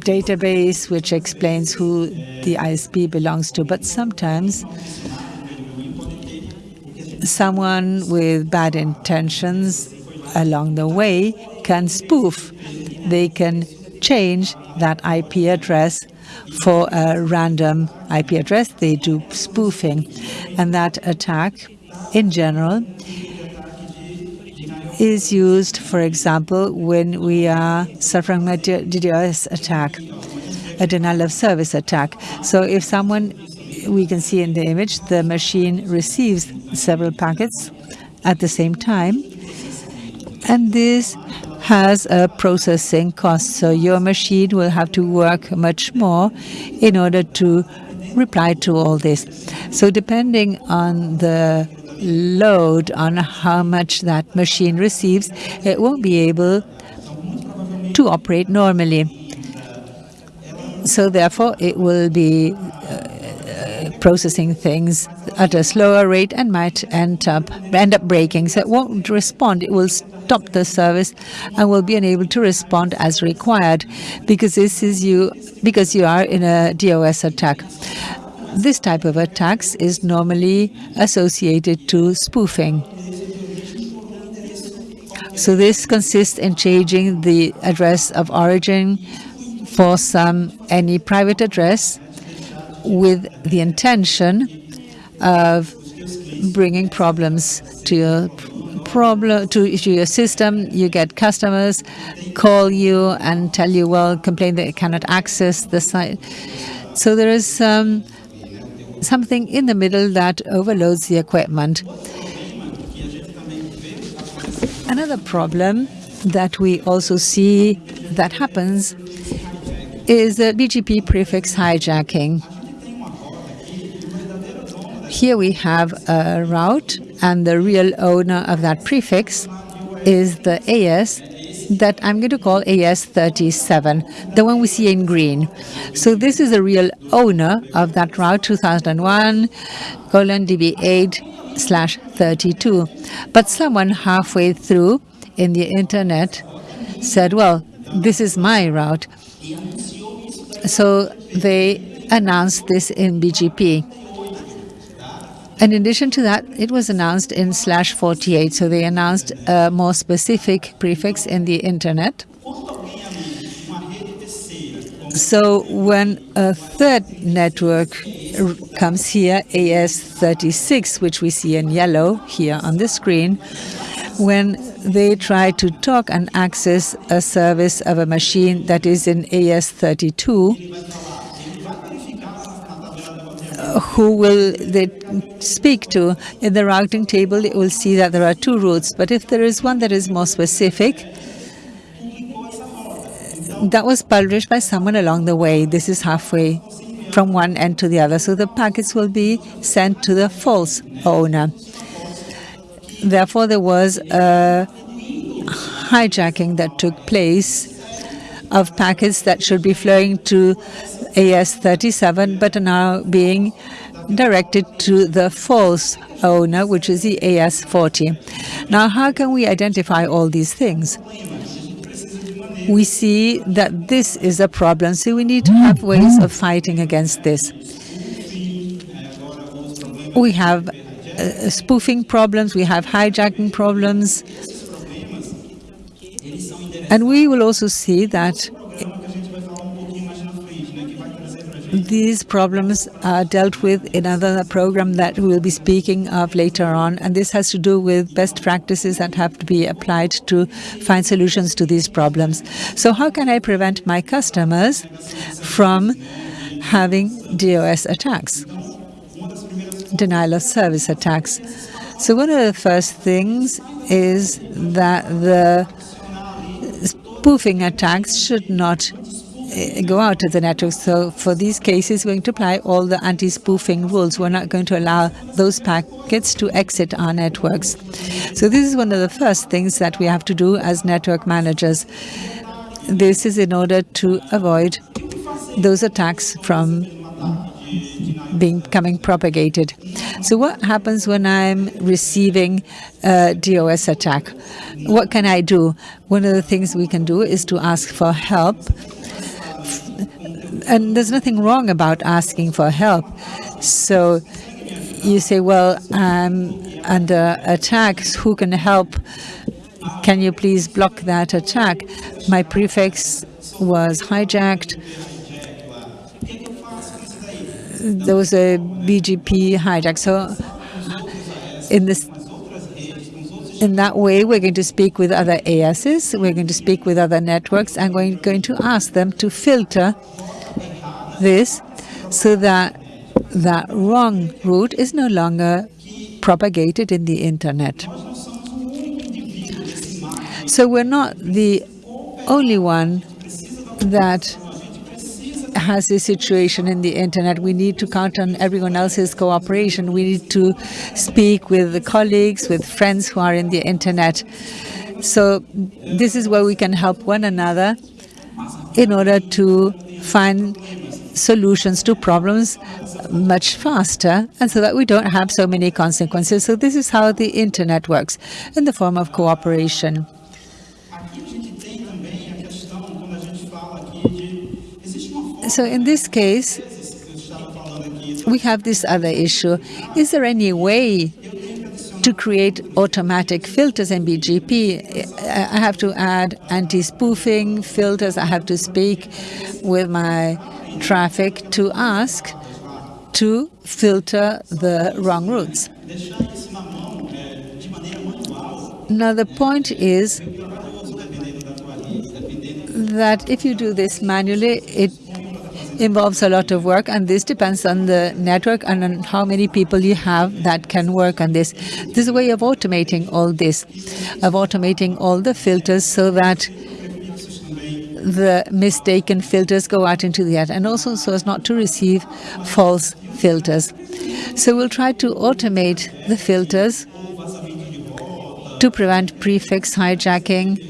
database, which explains who the ISP belongs to, but sometimes someone with bad intentions along the way can spoof. They can change that IP address for a random IP address. They do spoofing. And that attack, in general, is used, for example, when we are suffering a DDoS attack, a denial of service attack. So if someone, we can see in the image, the machine receives several packets at the same time, and this has a processing cost. So your machine will have to work much more in order to reply to all this. So depending on the load, on how much that machine receives, it won't be able to operate normally. So therefore, it will be uh, processing things at a slower rate and might end up end up breaking. So it won't respond. It will stop the service and will be unable to respond as required because this is you because you are in a DOS attack. This type of attacks is normally associated to spoofing. So this consists in changing the address of origin for some any private address with the intention of bringing problems to your problem to, your system. You get customers call you and tell you, well, complain that you cannot access the site. So there is um, something in the middle that overloads the equipment. Another problem that we also see that happens is BGP prefix hijacking. Here we have a route and the real owner of that prefix is the AS that I'm going to call AS37, the one we see in green. So this is the real owner of that route 2001 colon DB8 slash 32. But someone halfway through in the internet said, well, this is my route. So they announced this in BGP. In addition to that, it was announced in slash 48. So they announced a more specific prefix in the internet. So when a third network comes here, AS36, which we see in yellow here on the screen, when they try to talk and access a service of a machine that is in AS32, who will they speak to. In the routing table, you will see that there are two routes, but if there is one that is more specific, that was published by someone along the way. This is halfway from one end to the other. So the packets will be sent to the false owner. Therefore, there was a hijacking that took place of packets that should be flowing to AS37 but now being directed to the false owner, which is the AS40. Now, how can we identify all these things? We see that this is a problem, so we need to have ways of fighting against this. We have uh, spoofing problems, we have hijacking problems, and we will also see that these problems are dealt with in another program that we will be speaking of later on, and this has to do with best practices that have to be applied to find solutions to these problems. So how can I prevent my customers from having DOS attacks, denial of service attacks? So one of the first things is that the spoofing attacks should not Eh, go out of the network. So for these cases, we're going to apply all the anti-spoofing rules. We're not going to allow those packets to exit our networks. So this is one of the first things that we have to do as network managers. This is in order to avoid those attacks from being coming propagated. So what happens when I'm receiving a DOS attack? What can I do? One of the things we can do is to ask for help and there's nothing wrong about asking for help. So you say, well, I'm under attack, who can help? Can you please block that attack? My prefix was hijacked. There was a BGP hijack. So in this in that way, we're going to speak with other ASs, we're going to speak with other networks, and we're going to ask them to filter this so that that wrong route is no longer propagated in the internet. So we're not the only one that has this situation in the internet. We need to count on everyone else's cooperation. We need to speak with the colleagues, with friends who are in the internet. So this is where we can help one another in order to find solutions to problems much faster and so that we don't have so many consequences. So this is how the internet works in the form of cooperation. So in this case, we have this other issue. Is there any way to create automatic filters in BGP? I have to add anti-spoofing filters. I have to speak with my traffic to ask to filter the wrong routes. Now the point is that if you do this manually, it involves a lot of work and this depends on the network and on how many people you have that can work on this. This is a way of automating all this, of automating all the filters so that the mistaken filters go out into the air and also so as not to receive false filters. So we'll try to automate the filters to prevent prefix hijacking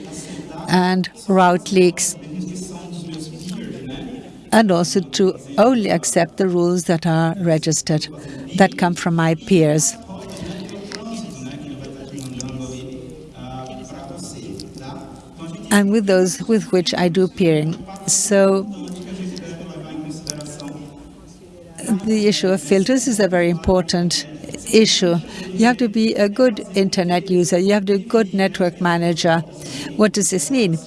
and route leaks and also to only accept the rules that are registered, that come from my peers. and with those with which I do peering. So the issue of filters is a very important issue. You have to be a good internet user. You have to be a good network manager. What does this mean?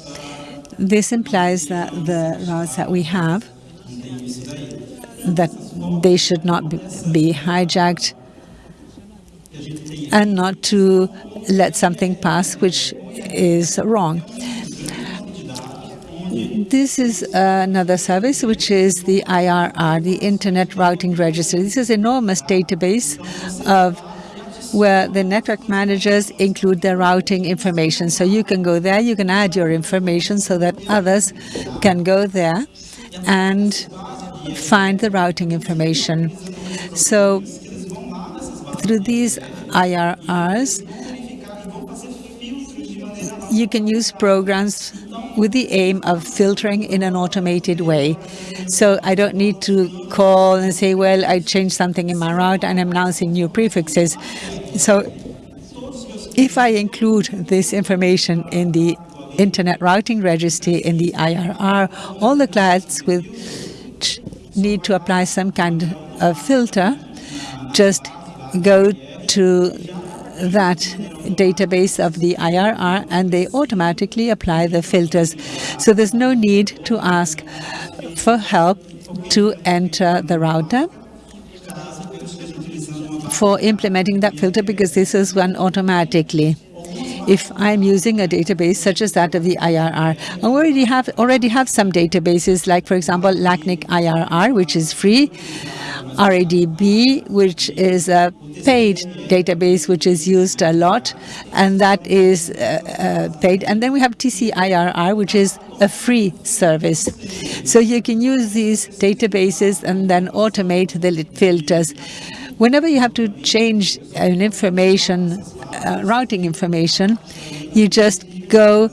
This implies that the routes that we have, that they should not be hijacked and not to let something pass which is wrong. This is another service, which is the IRR, the Internet Routing Registry. This is an enormous database of where the network managers include their routing information. So you can go there, you can add your information so that others can go there and find the routing information. So through these IRRs, you can use programs with the aim of filtering in an automated way. So I don't need to call and say, well, I changed something in my route and I'm now seeing new prefixes. So if I include this information in the Internet Routing Registry in the IRR, all the clients need to apply some kind of filter, just go to that database of the IRR and they automatically apply the filters. So there's no need to ask for help to enter the router for implementing that filter because this is run automatically if I'm using a database such as that of the IRR. I already have already have some databases like, for example, LACNIC IRR, which is free, RADB, which is a paid database which is used a lot, and that is uh, uh, paid. And then we have TCIRR, which is a free service. So you can use these databases and then automate the filters. Whenever you have to change an information, uh, routing information, you just go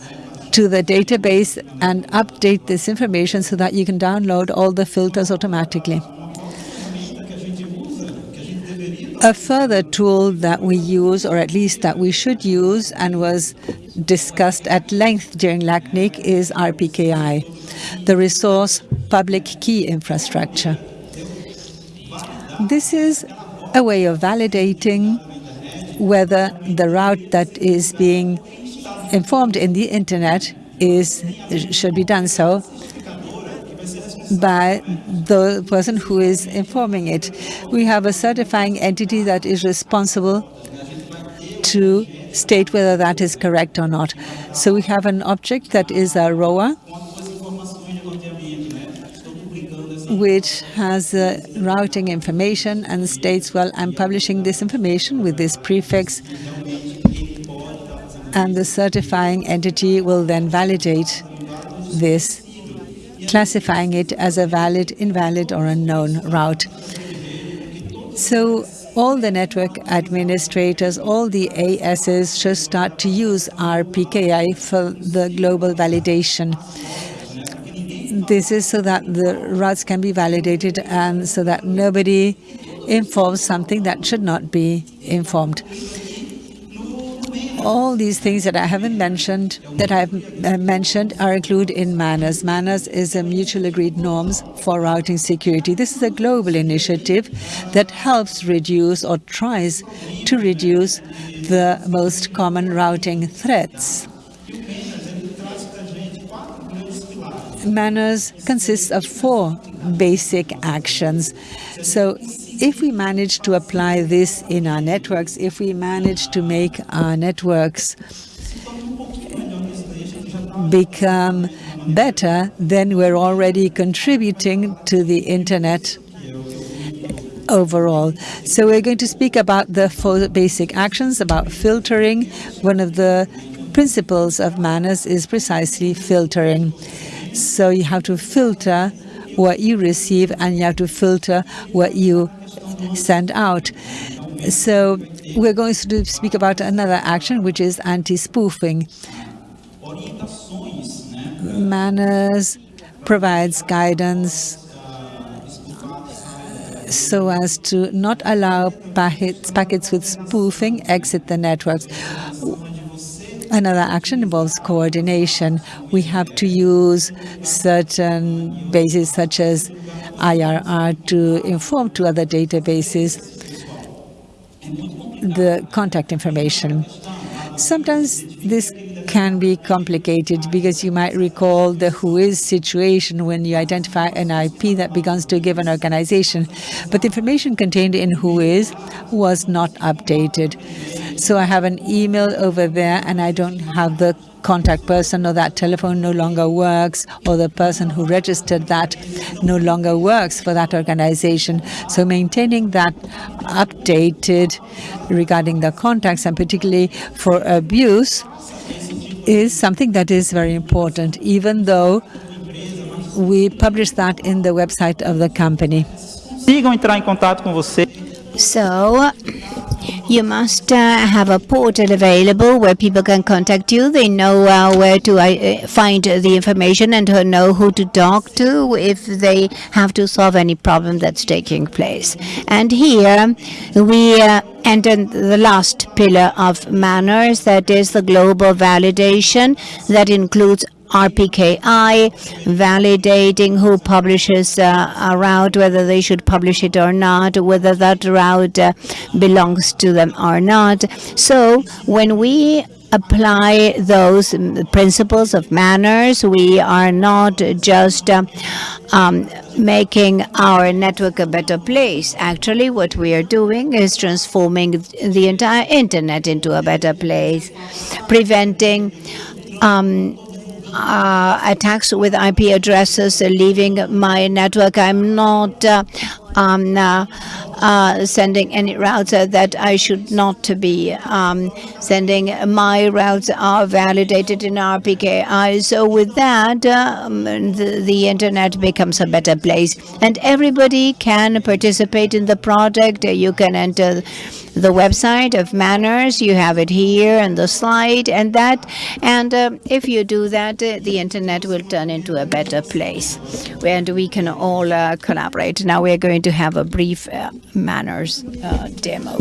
to the database and update this information so that you can download all the filters automatically. A further tool that we use, or at least that we should use, and was discussed at length during LACNIC, is RPKI, the Resource Public Key Infrastructure. This is a way of validating whether the route that is being informed in the internet is should be done so by the person who is informing it. We have a certifying entity that is responsible to state whether that is correct or not. So we have an object that is a ROA, which has uh, routing information and states, well, I'm publishing this information with this prefix, and the certifying entity will then validate this classifying it as a valid, invalid, or unknown route. So all the network administrators, all the ASs should start to use RPKI for the global validation. This is so that the routes can be validated and so that nobody informs something that should not be informed all these things that I haven't mentioned, that I've uh, mentioned, are included in MANRS. MANRS is a mutual agreed norms for routing security. This is a global initiative that helps reduce or tries to reduce the most common routing threats. MANRS consists of four basic actions. So if we manage to apply this in our networks, if we manage to make our networks become better, then we're already contributing to the internet overall. So we're going to speak about the four basic actions, about filtering. One of the principles of MANRS is precisely filtering. So you have to filter what you receive and you have to filter what you send out. So we're going to speak about another action, which is anti-spoofing. MANRS provides guidance so as to not allow packets, packets with spoofing exit the networks. Another action involves coordination. We have to use certain bases such as IRR to inform to other databases the contact information. Sometimes this can be complicated because you might recall the WHOIS situation when you identify an IP that belongs to a given organization, but the information contained in WHOIS was not updated. So I have an email over there and I don't have the contact person or that telephone no longer works or the person who registered that no longer works for that organization. So maintaining that updated regarding the contacts and particularly for abuse is something that is very important, even though we publish that in the website of the company. Sigam entrar em contato com você. So you must uh, have a portal available where people can contact you. They know uh, where to uh, find the information and know who to talk to if they have to solve any problem that's taking place. And here we uh, enter the last pillar of MANRS, that is the global validation that includes RPKI, validating who publishes uh, a route, whether they should publish it or not, whether that route uh, belongs to them or not. So when we apply those principles of MANRS. We are not just uh, um, making our network a better place. Actually, what we are doing is transforming the entire internet into a better place, preventing um, uh, attacks with IP addresses leaving my network. I'm not uh, um, uh, uh, sending any routes uh, that I should not be um, sending. My routes are validated in RPKI. So with that, um, the, the, internet becomes a better place. And everybody can participate in the project. You can enter the website of MANRS. You have it here and the slide and that. And uh, if you do that, uh, the internet will turn into a better place. And we can all uh, collaborate. Now we're going to have a brief uh, MANRS uh, demo.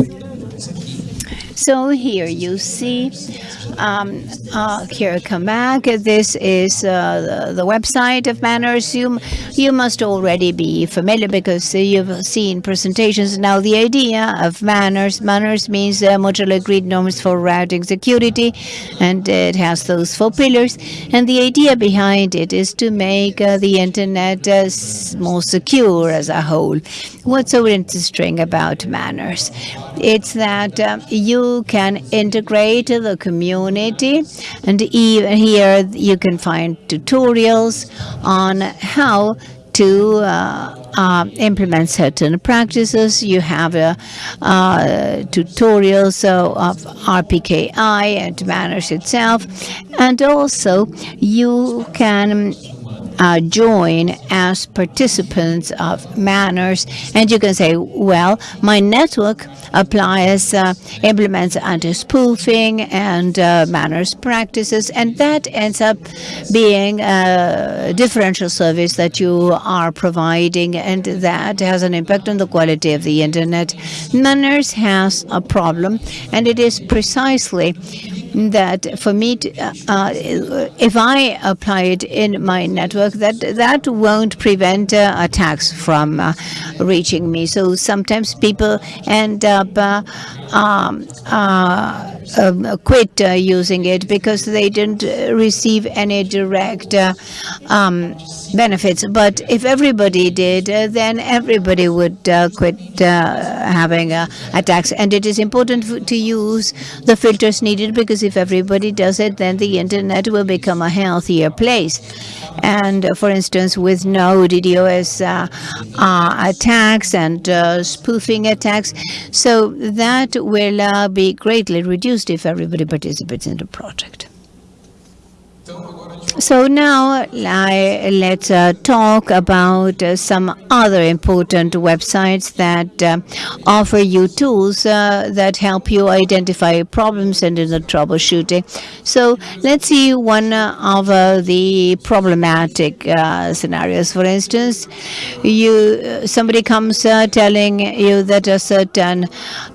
So here you see, um, uh, here come back. This is uh, the, the, website of MANRS. You, you must already be familiar because you've seen presentations. Now the idea of MANRS, MANRS means uh, mutually agreed norms for routing security, and it has those four pillars. And the idea behind it is to make uh, the internet uh, more secure as a whole. What's so interesting about MANRS? It's that um, you can integrate the community and even here you can find tutorials on how to uh, uh, implement certain practices. You have a uh, tutorials of RPKI and MANRS itself, and also you can uh, join as participants of MANRS. And you can say, well, my network applies, uh, implements anti-spoofing and uh, MANRS practices, and that ends up being a differential service that you are providing, and that has an impact on the quality of the internet. MANRS has a problem, and it is precisely that for me, to, uh, uh, if I apply it in my network, that that won't prevent uh, attacks from uh, reaching me. So sometimes people end up uh, um, uh, um, quit using it because they didn't receive any direct um, benefits. But if everybody did, then everybody would quit having attacks. And it is important to use the filters needed because because if everybody does it, then the internet will become a healthier place. And uh, for instance, with no DDoS uh, uh, attacks and uh, spoofing attacks, so that will be greatly reduced if everybody participates in the project. So now let's uh, talk about uh, some other important websites that uh, offer you tools uh, that help you identify problems and in the troubleshooting. So let's see one of uh, the problematic uh, scenarios. For instance, you somebody comes telling you that a certain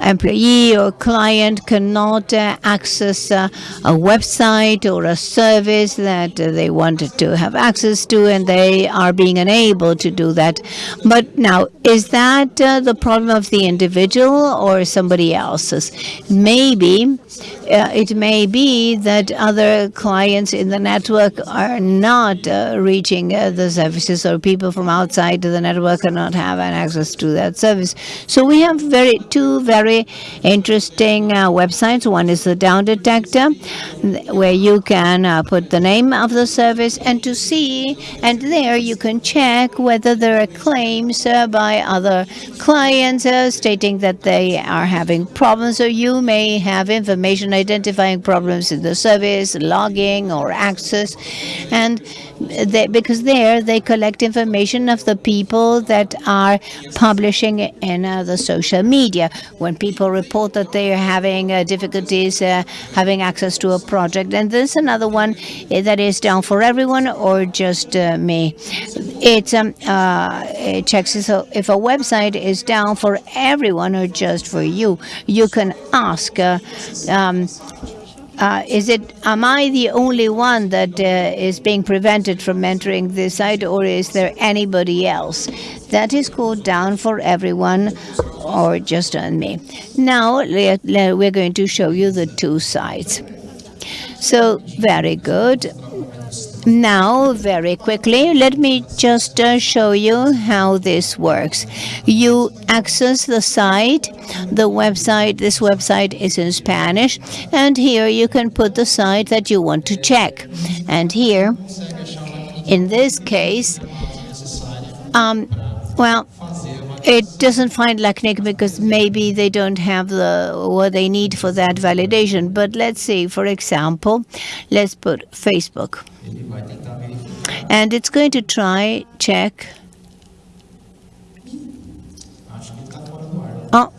employee or client cannot access a website or a service that they wanted to have access to and they are being unable to do that. But now, is that uh, the problem of the individual or somebody else's? Maybe uh, it may be that other clients in the network are not uh, reaching uh, the services or people from outside the network cannot have access to that service. So we have very two very interesting uh, websites. One is the down detector where you can uh, put the name of the service and to see and there you can check whether there are claims uh, by other clients stating that they are having problems or you may have information identifying problems in the service, logging or access, and they, because there they collect information of the people that are publishing in uh, the social media. When people report that they are having uh, difficulties uh, having access to a project, and there's another one uh, that is down for everyone or just uh, me. It, um, uh, it checks if a, if a website is down for everyone or just for you. You can ask. Um, uh, is it, am I the only one that uh, is being prevented from entering this site or is there anybody else? That is called down for everyone or just on me. Now we're going to show you the two sides. So very good. Now, very quickly, let me just uh, show you how this works. You access the site, the website, this website is in Spanish, and here you can put the site that you want to check. And here, in this case, um, well, it doesn't find LACNIC because maybe they don't have the what they need for that validation. But let's say, for example, let's put Facebook. And it's going to try check. Oh,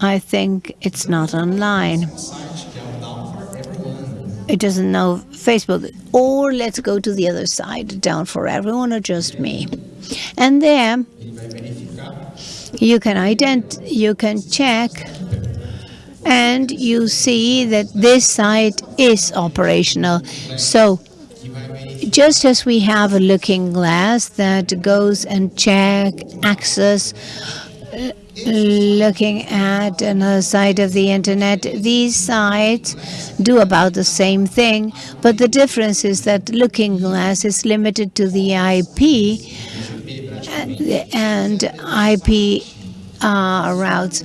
I think it's not online. It doesn't know Facebook. Or let's go to the other side, down for everyone or just me. And there you can ident you can check and you see that this site is operational. So just as we have a looking glass that goes and check access looking at another side of the internet, these sites do about the same thing, but the difference is that Looking Glass is limited to the IP and IP uh, routes.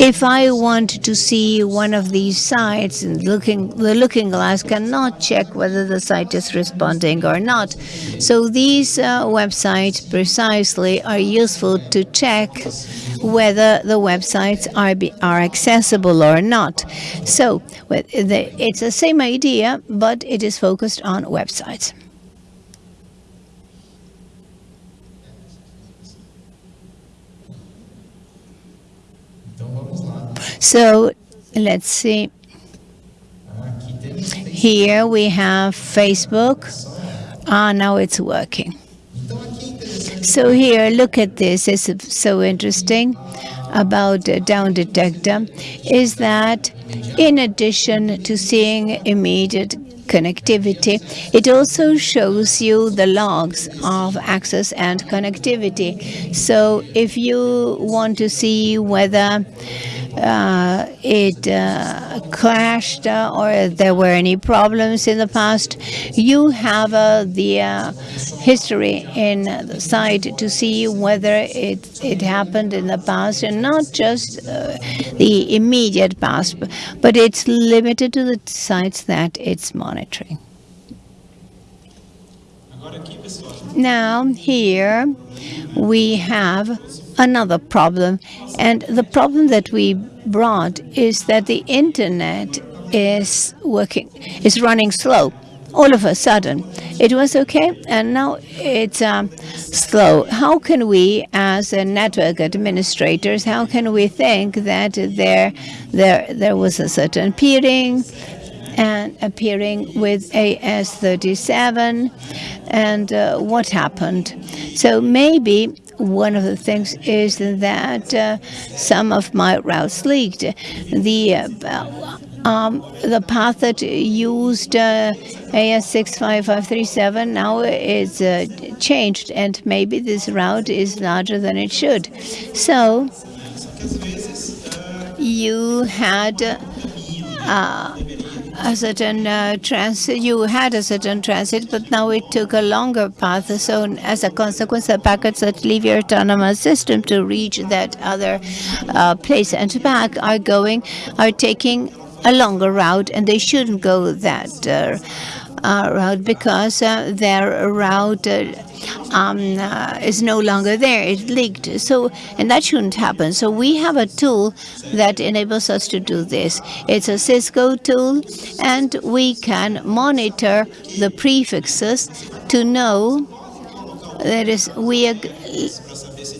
If I want to see one of these sites, looking, the Looking Glass cannot check whether the site is responding or not. So these uh, websites precisely are useful to check whether the websites are, be, are accessible or not. So it's the same idea, but it is focused on websites. So let's see. Here we have Facebook. Ah, now it's working. So here, look at this. It's so interesting about down detector is that in addition to seeing immediate connectivity. It also shows you the logs of access and connectivity. So if you want to see whether uh, it uh, crashed uh, or there were any problems in the past, you have uh, the uh, history in the site to see whether it, it happened in the past and not just uh, the immediate past, but it's limited to the sites that it's monitoring. Now here we have another problem. And the problem that we brought is that the internet is working, is running slow. All of a sudden, it was okay, and now it's um, slow. How can we, as a network administrators, how can we think that there, there, there was a certain peering and appearing with AS37 and uh, what happened. So maybe one of the things is that uh, some of my routes leaked. The uh, um, the path that used uh, AS65537 now is uh, changed, and maybe this route is larger than it should. So you had uh, a certain uh, transit, you had a certain transit, but now it took a longer path. So as a consequence, the packets that leave your autonomous system to reach that other uh, place and back are going, are taking a longer route, and they shouldn't go that uh, uh, route because uh, their route uh, um, uh, is no longer there. It leaked. So, and that shouldn't happen. So we have a tool that enables us to do this. It's a Cisco tool, and we can monitor the prefixes to know that is we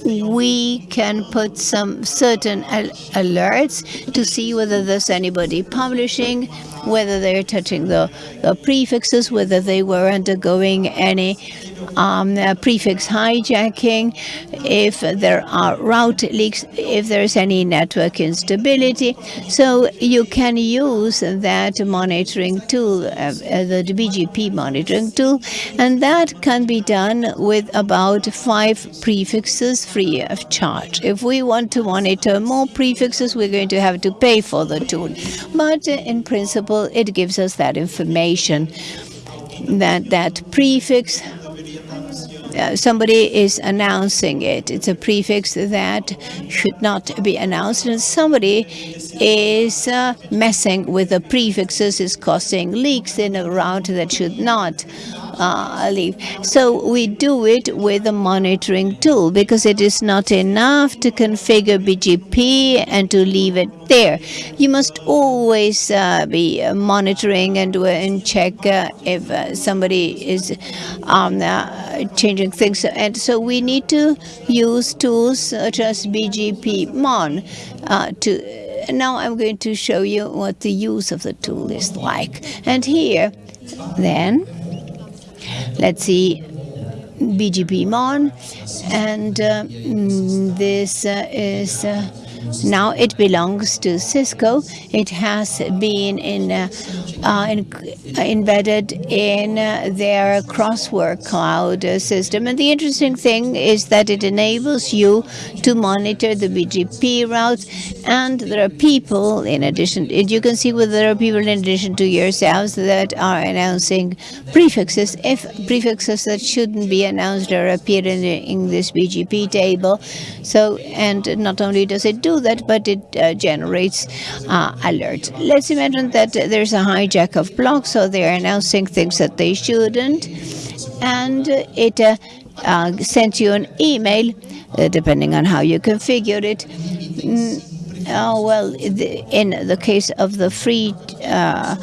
we can put some certain al alerts to see whether there's anybody publishing, whether they're touching the, the prefixes, whether they were undergoing any um, uh, prefix hijacking, if there are route leaks, if there's any network instability. So you can use that monitoring tool, uh, uh, the BGP monitoring tool, and that can be done with about five prefixes free of charge. If we want to monitor more prefixes, we're going to have to pay for the tool. But in principle, it gives us that information that that prefix uh, somebody is announcing it. It's a prefix that should not be announced, and somebody is uh, messing with the prefixes, is causing leaks in a route that should not uh, leave. So we do it with a monitoring tool because it is not enough to configure BGP and to leave it there. You must always uh, be monitoring and, uh, and check uh, if uh, somebody is um, uh, changing things. And so we need to use tools such as BGP Mon to now I'm going to show you what the use of the tool is like. And here, then, let's see BGP Mon, and uh, this uh, is uh, now it belongs to Cisco. It has been in, uh, uh, in embedded in uh, their Crosswork cloud system. And the interesting thing is that it enables you to monitor the BGP routes. And there are people, in addition, you can see whether there are people in addition to yourselves that are announcing prefixes. If prefixes that shouldn't be announced are appear in, in this BGP table. So, and not only does it do that, but it uh, generates uh, alerts. Let's imagine that there's a hijack of blocks, so they're announcing things that they shouldn't, and it uh, uh sends you an email, uh, depending on how you configure it. Mm, oh, well, in the case of the free uh,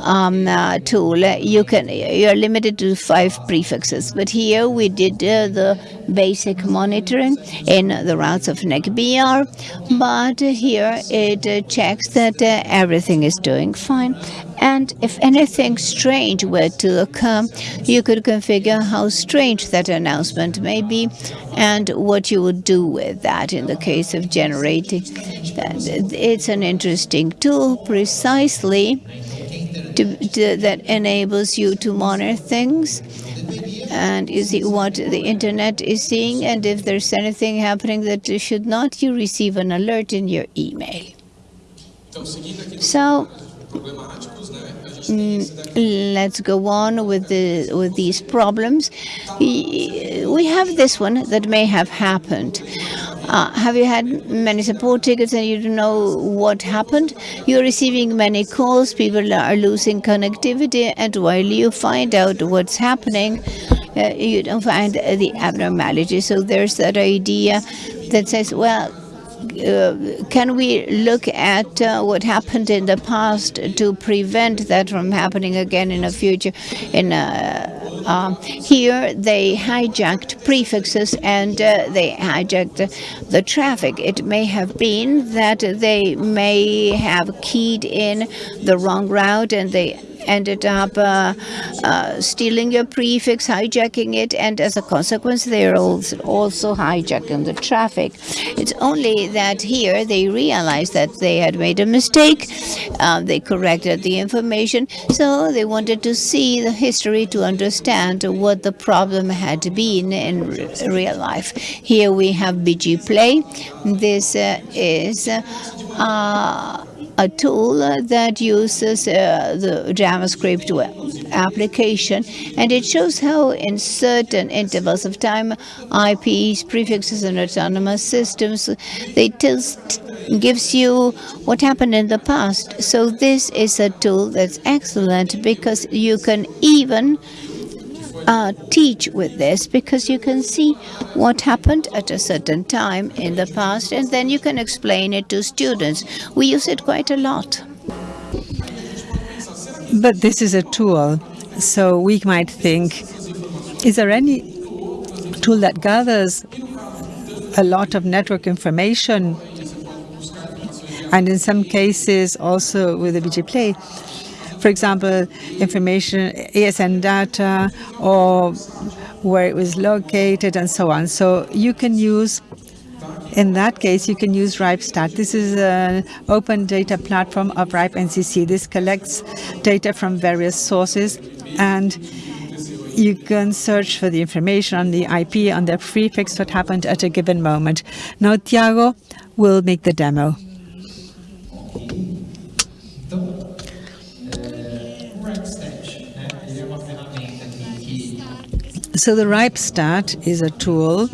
um, uh, tool, you can you're limited to five prefixes. But here we did uh, the basic monitoring in the routes of NIC.br, but here it uh, checks that uh, everything is doing fine. And if anything strange were to occur, you could configure how strange that announcement may be and what you would do with that in the case of generating. It's an interesting tool precisely to, to, that enables you to monitor things? And you see what the internet is seeing? And if there's anything happening that should not you receive an alert in your email. So mm, let's go on with the with these problems. We have this one that may have happened uh, have you had many support tickets and you don't know what happened? You're receiving many calls, people are losing connectivity, and while you find out what's happening, uh, you don't find the abnormality. So there's that idea that says, well, uh, can we look at uh, what happened in the past to prevent that from happening again in the future? In uh, here, they hijacked prefixes and uh, they hijacked the, the traffic. It may have been that they may have keyed in the wrong route and they ended up uh, uh, stealing your prefix, hijacking it, and as a consequence, they're also, also hijacking the traffic. It's only that here they realized that they had made a mistake. Uh, they corrected the information, so they wanted to see the history to understand what the problem had been in real life. Here we have BGPlay. This uh, is uh, a tool that uses uh, the JavaScript application, and it shows how in certain intervals of time, IPs, prefixes, and autonomous systems, they just gives you what happened in the past. So this is a tool that's excellent because you can even uh, teach with this because you can see what happened at a certain time in the past and then you can explain it to students. We use it quite a lot. But this is a tool, so we might think, is there any tool that gathers a lot of network information and in some cases also with the BGPlay, for example, information, ASN data, or where it was located and so on. So you can use, in that case, you can use RIPESTAT. This is an open data platform of RIPE NCC. This collects data from various sources and you can search for the information on the IP, on the prefix, what happened at a given moment. Now, Tiago will make the demo. So the RIPESTAT is a tool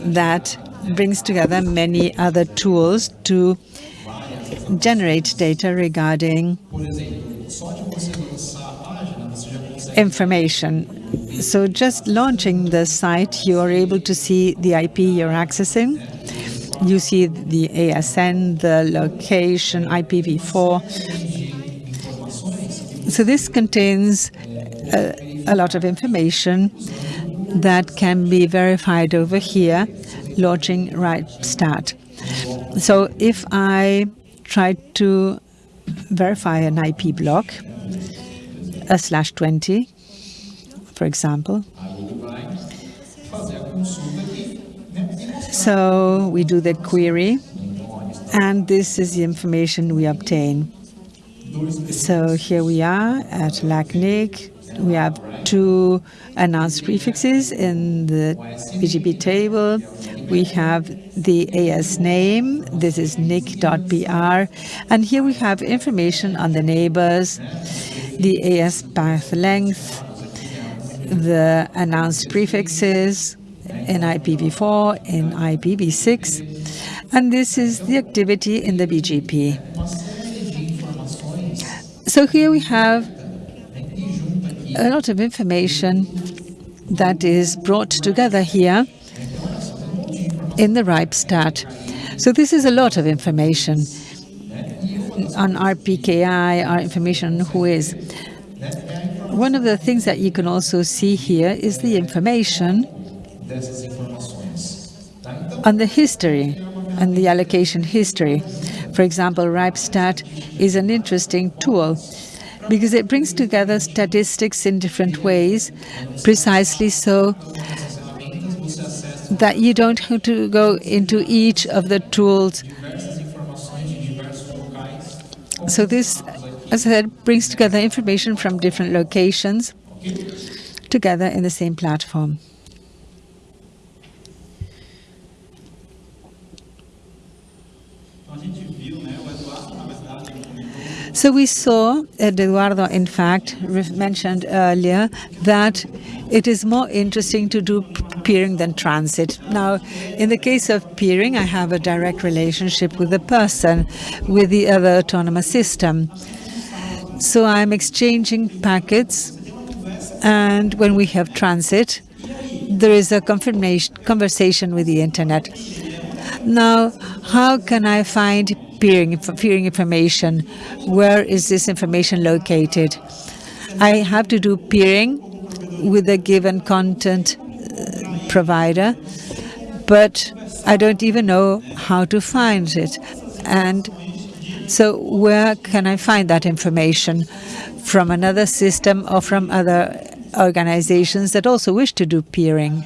that brings together many other tools to generate data regarding information. So just launching the site, you are able to see the IP you're accessing. You see the ASN, the location, IPv4. So this contains a, a lot of information that can be verified over here, launching RIPESTAT. So if I try to verify an IP block, a slash 20, for example. So we do the query, and this is the information we obtain. So here we are at LACNIC. We have two announced prefixes in the BGP table. We have the AS name. This is nic.br. And here we have information on the neighbors, the AS path length, the announced prefixes in IPv4, in IPv6, and this is the activity in the BGP. So here we have a lot of information that is brought together here in the RIPESTAT. So this is a lot of information on RPKI, our information on Whois. One of the things that you can also see here is the information on the history and the allocation history. For example, RIPESTAT is an interesting tool because it brings together statistics in different ways, precisely so that you don't have to go into each of the tools. So this, as I said, brings together information from different locations together in the same platform. So we saw, uh, Eduardo, in fact, mentioned earlier that it is more interesting to do peering than transit. Now, in the case of peering, I have a direct relationship with the person, with the other autonomous system. So I'm exchanging packets, and when we have transit, there is a confirmation conversation with the internet. Now, how can I find peering, peering information. Where is this information located? I have to do peering with a given content uh, provider, but I don't even know how to find it. And so where can I find that information? From another system or from other organizations that also wish to do peering?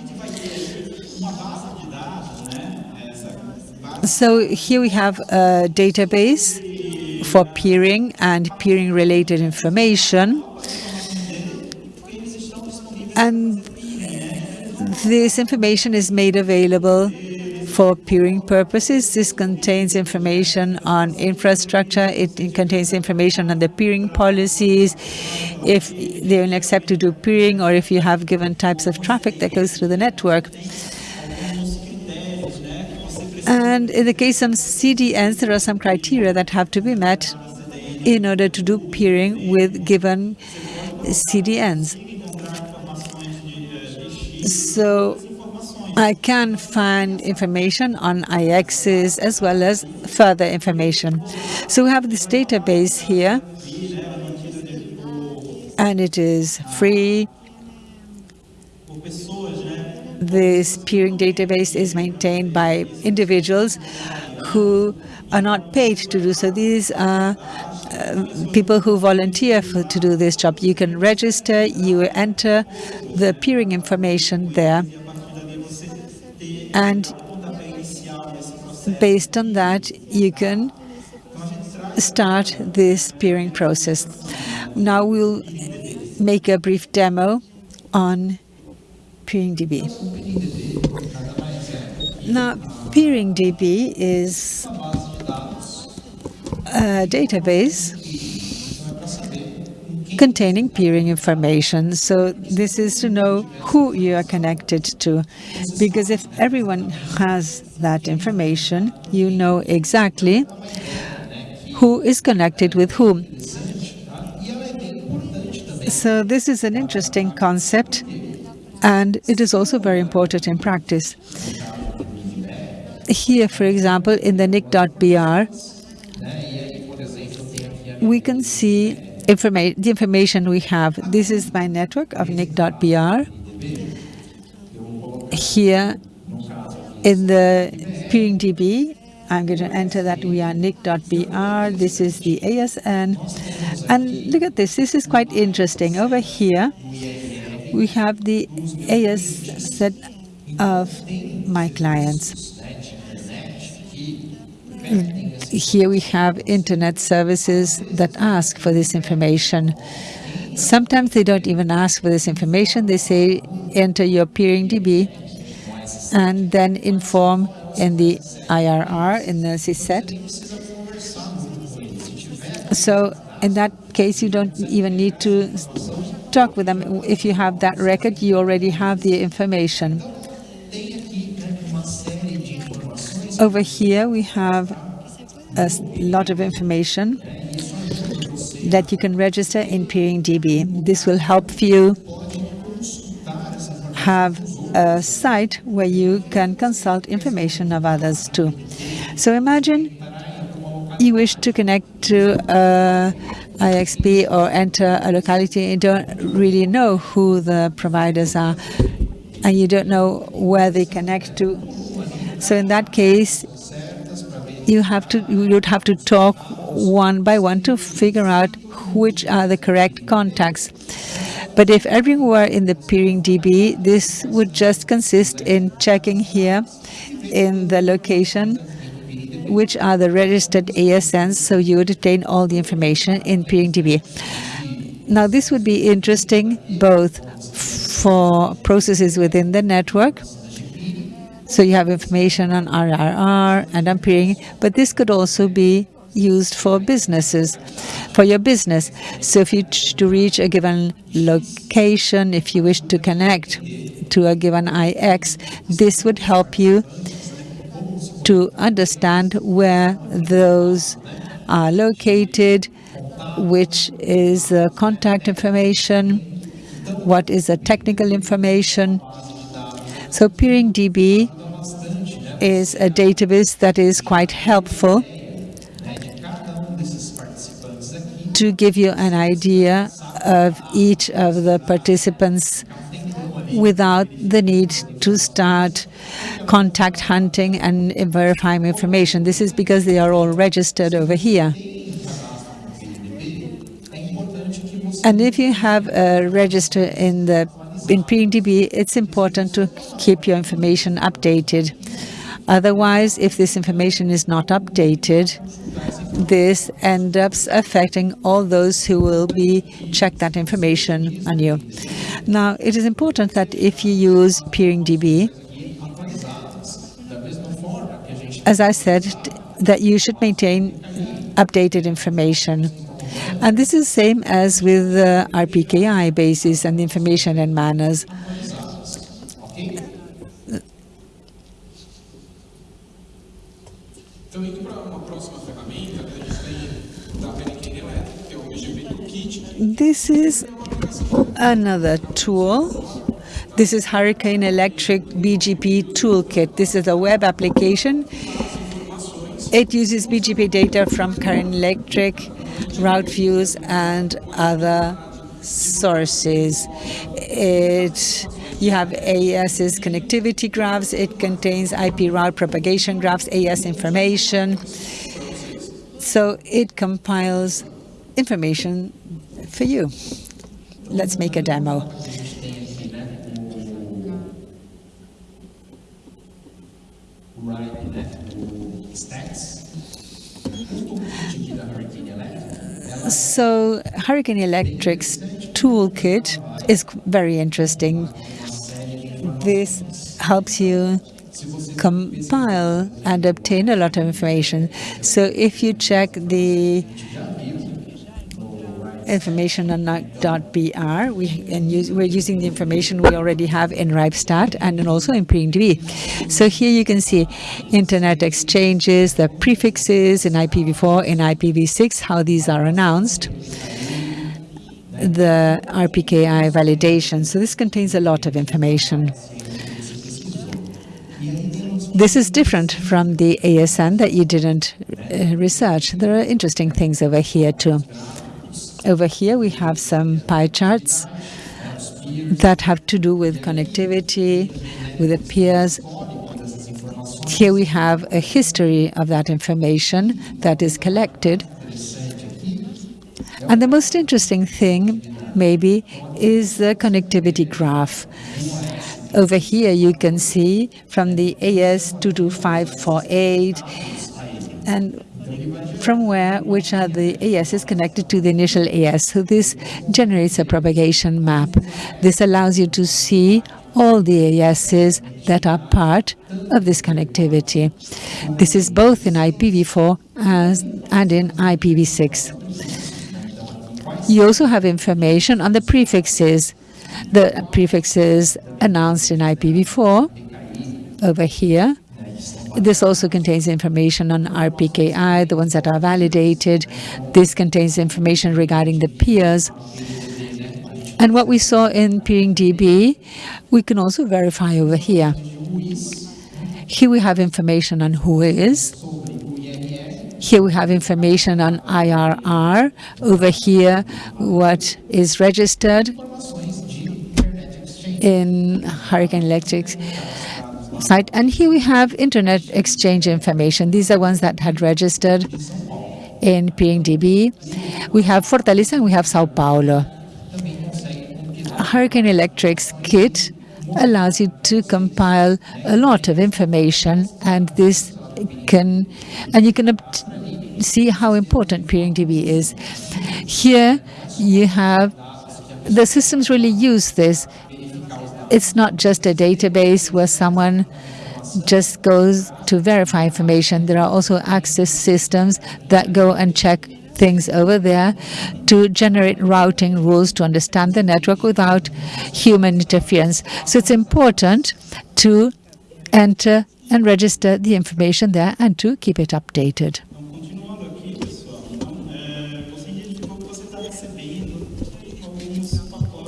So here we have a database for peering and peering related information. And this information is made available for peering purposes. This contains information on infrastructure. It, it, contains information on the peering policies, if they only accept to do peering, or if you have given types of traffic that goes through the network. And in the case of CDNs, there are some criteria that have to be met in order to do peering with given CDNs. So I can find information on IXs as well as further information. So we have this database here, and it is free. This peering database is maintained by individuals who are not paid to do so. These are uh, people who volunteer for, to do this job. You can register, you enter the peering information there, and based on that, you can start this peering process. Now we'll make a brief demo on PeeringDB. Now, PeeringDB is a database containing peering information. So this is to know who you are connected to. Because if everyone has that information, you know exactly who is connected with whom. So this is an interesting concept, and it is also very important in practice. Here, for example, in the nic.br, we can see informa the information we have. This is my network of nic.br. Here in the PeeringDB, I'm going to enter that we are nic.br. This is the ASN. And look at this. This is quite interesting. Over here, we have the AS set of my clients. Here we have internet services that ask for this information. Sometimes they don't even ask for this information. They say, enter your PeeringDB and then inform in the IRR, in the CSET. So in that case, you don't even need to talk with them. If you have that record, you already have the information. Over here, we have a lot of information that you can register in PeeringDB. This will help you have a site where you can consult information of others too. So imagine you wish to connect to a IXP or enter a locality and don't really know who the providers are and you don't know where they connect to. So in that case, you have to you would have to talk one by one to figure out which are the correct contacts. But if everyone were in the PeeringDB, this would just consist in checking here in the location which are the registered ASNs, so you would obtain all the information in PeeringDB. Now, this would be interesting both for processes within the network, so you have information on IRR and on peering, but this could also be used for businesses, for your business. So if you to reach a given location, if you wish to connect to a given IX, this would help you to understand where those are located, which is the contact information, what is the technical information. So PeeringDB is a database that is quite helpful to give you an idea of each of the participants without the need to start contact hunting and verifying information. This is because they are all registered over here. And if you have a register in the in PeeringDB, it's important to keep your information updated. Otherwise, if this information is not updated, this ends up affecting all those who will be check that information on you. Now, it is important that if you use PeeringDB, as I said, that you should maintain updated information. And this is the same as with the RPKI basis and information and MANRS. This is another tool. This is Hurricane Electric BGP Toolkit. This is a web application. It uses BGP data from Hurricane Electric, route views, and other sources. It you have AES's connectivity graphs. It contains IP route propagation graphs, AES information. So it compiles information for you. Let's make a demo. So Hurricane Electric's toolkit is very interesting. This helps you compile and obtain a lot of information. So if you check the information on NIC.br. We, and we're using the information we already have in RIPESTAT and also in PeeringDB. So here you can see internet exchanges, the prefixes in IPv4, in IPv6, how these are announced the RPKI validation. So this contains a lot of information. This is different from the ASN that you didn't uh, research. There are interesting things over here too. Over here we have some pie charts that have to do with connectivity, with the peers. Here we have a history of that information that is collected. And the most interesting thing, maybe, is the connectivity graph. Over here you can see from the AS 22548 and from where which are the ASs connected to the initial AS. So this generates a propagation map. This allows you to see all the ASs that are part of this connectivity. This is both in IPv4 as, and in IPv6. You also have information on the prefixes. The prefixes announced in IPv4 over here this also contains information on RPKI, the ones that are validated. This contains information regarding the peers. And what we saw in PeeringDB, we can also verify over here. Here we have information on Whois. Here we have information on IRR. Over here, what is registered in Hurricane Electric's site. And here we have internet exchange information. These are ones that had registered in PeeringDB. We have Fortaleza and we have Sao Paulo. Hurricane Electric's kit allows you to compile a lot of information and this can and you can see how important PeeringDB is. Here you have the systems really use this it's not just a database where someone just goes to verify information. There are also access systems that go and check things over there to generate routing rules to understand the network without human interference. So it's important to enter and register the information there and to keep it updated.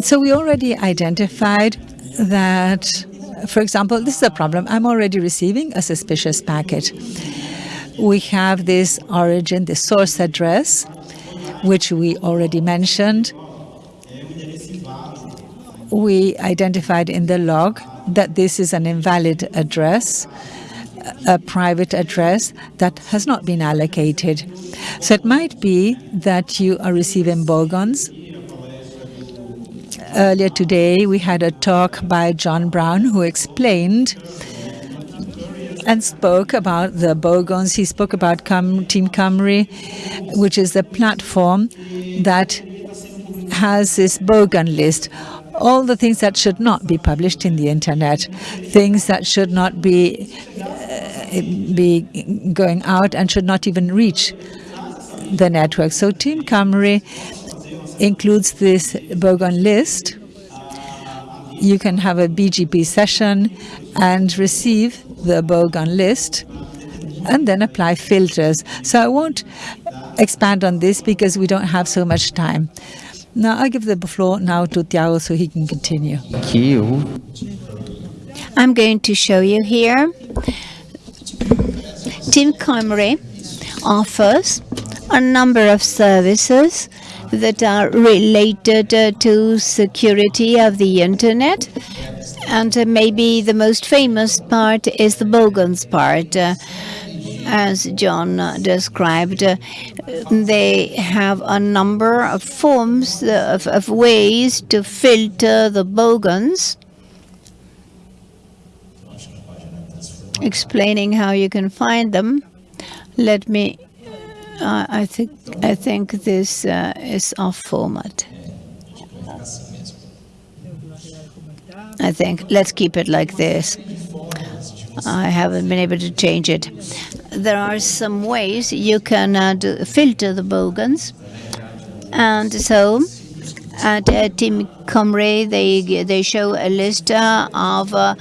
So we already identified that, for example, this is a problem. I'm already receiving a suspicious packet. We have this origin, the source address, which we already mentioned. We identified in the log that this is an invalid address, a private address that has not been allocated. So it might be that you are receiving bogons Earlier today, we had a talk by John Brown who explained and spoke about the Bogons. He spoke about Team Cymru, which is the platform that has this Bogon list. All the things that should not be published in the internet, things that should not be uh, be going out and should not even reach the network. So Team Cymru includes this Bogon list. You can have a BGP session and receive the Bogon list and then apply filters. So I won't expand on this because we don't have so much time. Now I give the floor now to Tiago so he can continue. Aqui eu I'm going to show you here. Team Cymru offers a number of services that are related uh, to security of the internet. And uh, maybe the most famous part is the Bogons part. Uh, as John described, they have a number of forms of, of ways to filter the bogons explaining how you can find them. Let me. Uh, I think I think this uh, is off format. I think let's keep it like this. I haven't been able to change it. There are some ways you can uh, do, filter the bogons, and so at uh, Team Cymru, they they show a list uh, of uh,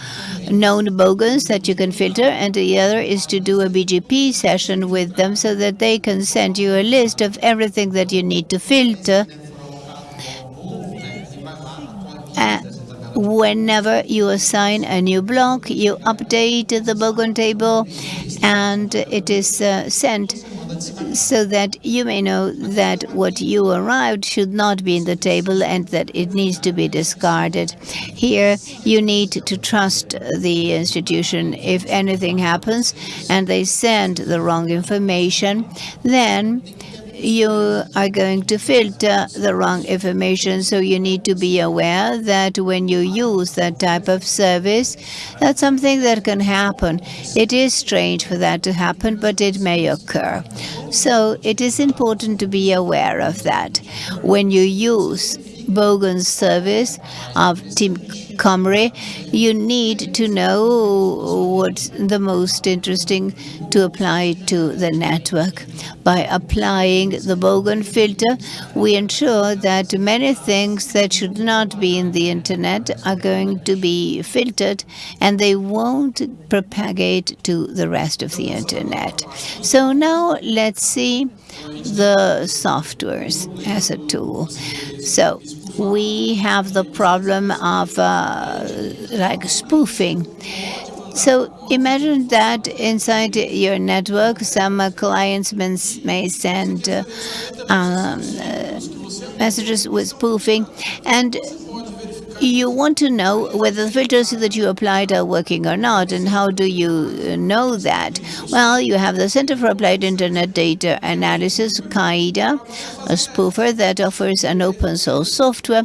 known bogons that you can filter, and the other is to do a BGP session with them so that they can send you a list of everything that you need to filter. Whenever you assign a new block, you update the bogon table, and it is uh, sent so that you may know that what you arrived should not be in the table and that it needs to be discarded. Here, you need to trust the institution. If anything happens and they send the wrong information, then you are going to filter the wrong information. So you need to be aware that when you use that type of service, that's something that can happen. It is strange for that to happen, but it may occur. So it is important to be aware of that. When you use Bogon's service of Team Cymru, you need to know what's the most interesting to apply to the network. By applying the Bogon filter, we ensure that many things that should not be in the internet are going to be filtered and they won't propagate to the rest of the internet. So now let's see the softwares as a tool. So we have the problem of uh, like spoofing. So imagine that inside your network, some uh, clients may send um, uh, messages with spoofing, and you want to know whether the filters that you applied are working or not, and how do you know that? Well, you have the Center for Applied Internet Data Analysis, CAIDA, a spoofer that offers an open source software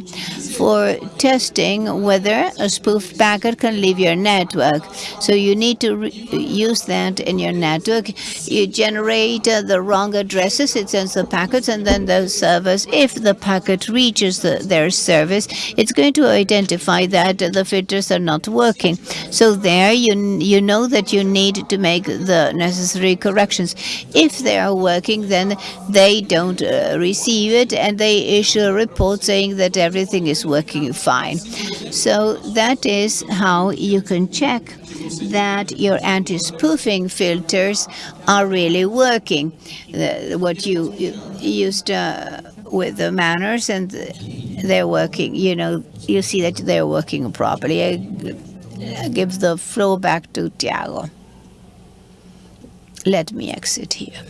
for testing whether a spoofed packet can leave your network. So you need to use that in your network. You generate uh, the wrong addresses, it sends the packets, and then the servers, if the packet reaches the, their service, it's going to identify that the filters are not working. So there you, you know that you need to make the necessary corrections. If they are working, then they don't uh, receive it and they issue a report saying that everything is working fine. So that is how you can check that your anti-spoofing filters are really working. The, what you, you used uh, with the MANRS and they're working, you know, you see that they're working properly. I, give the floor back to Tiago. Let me exit here.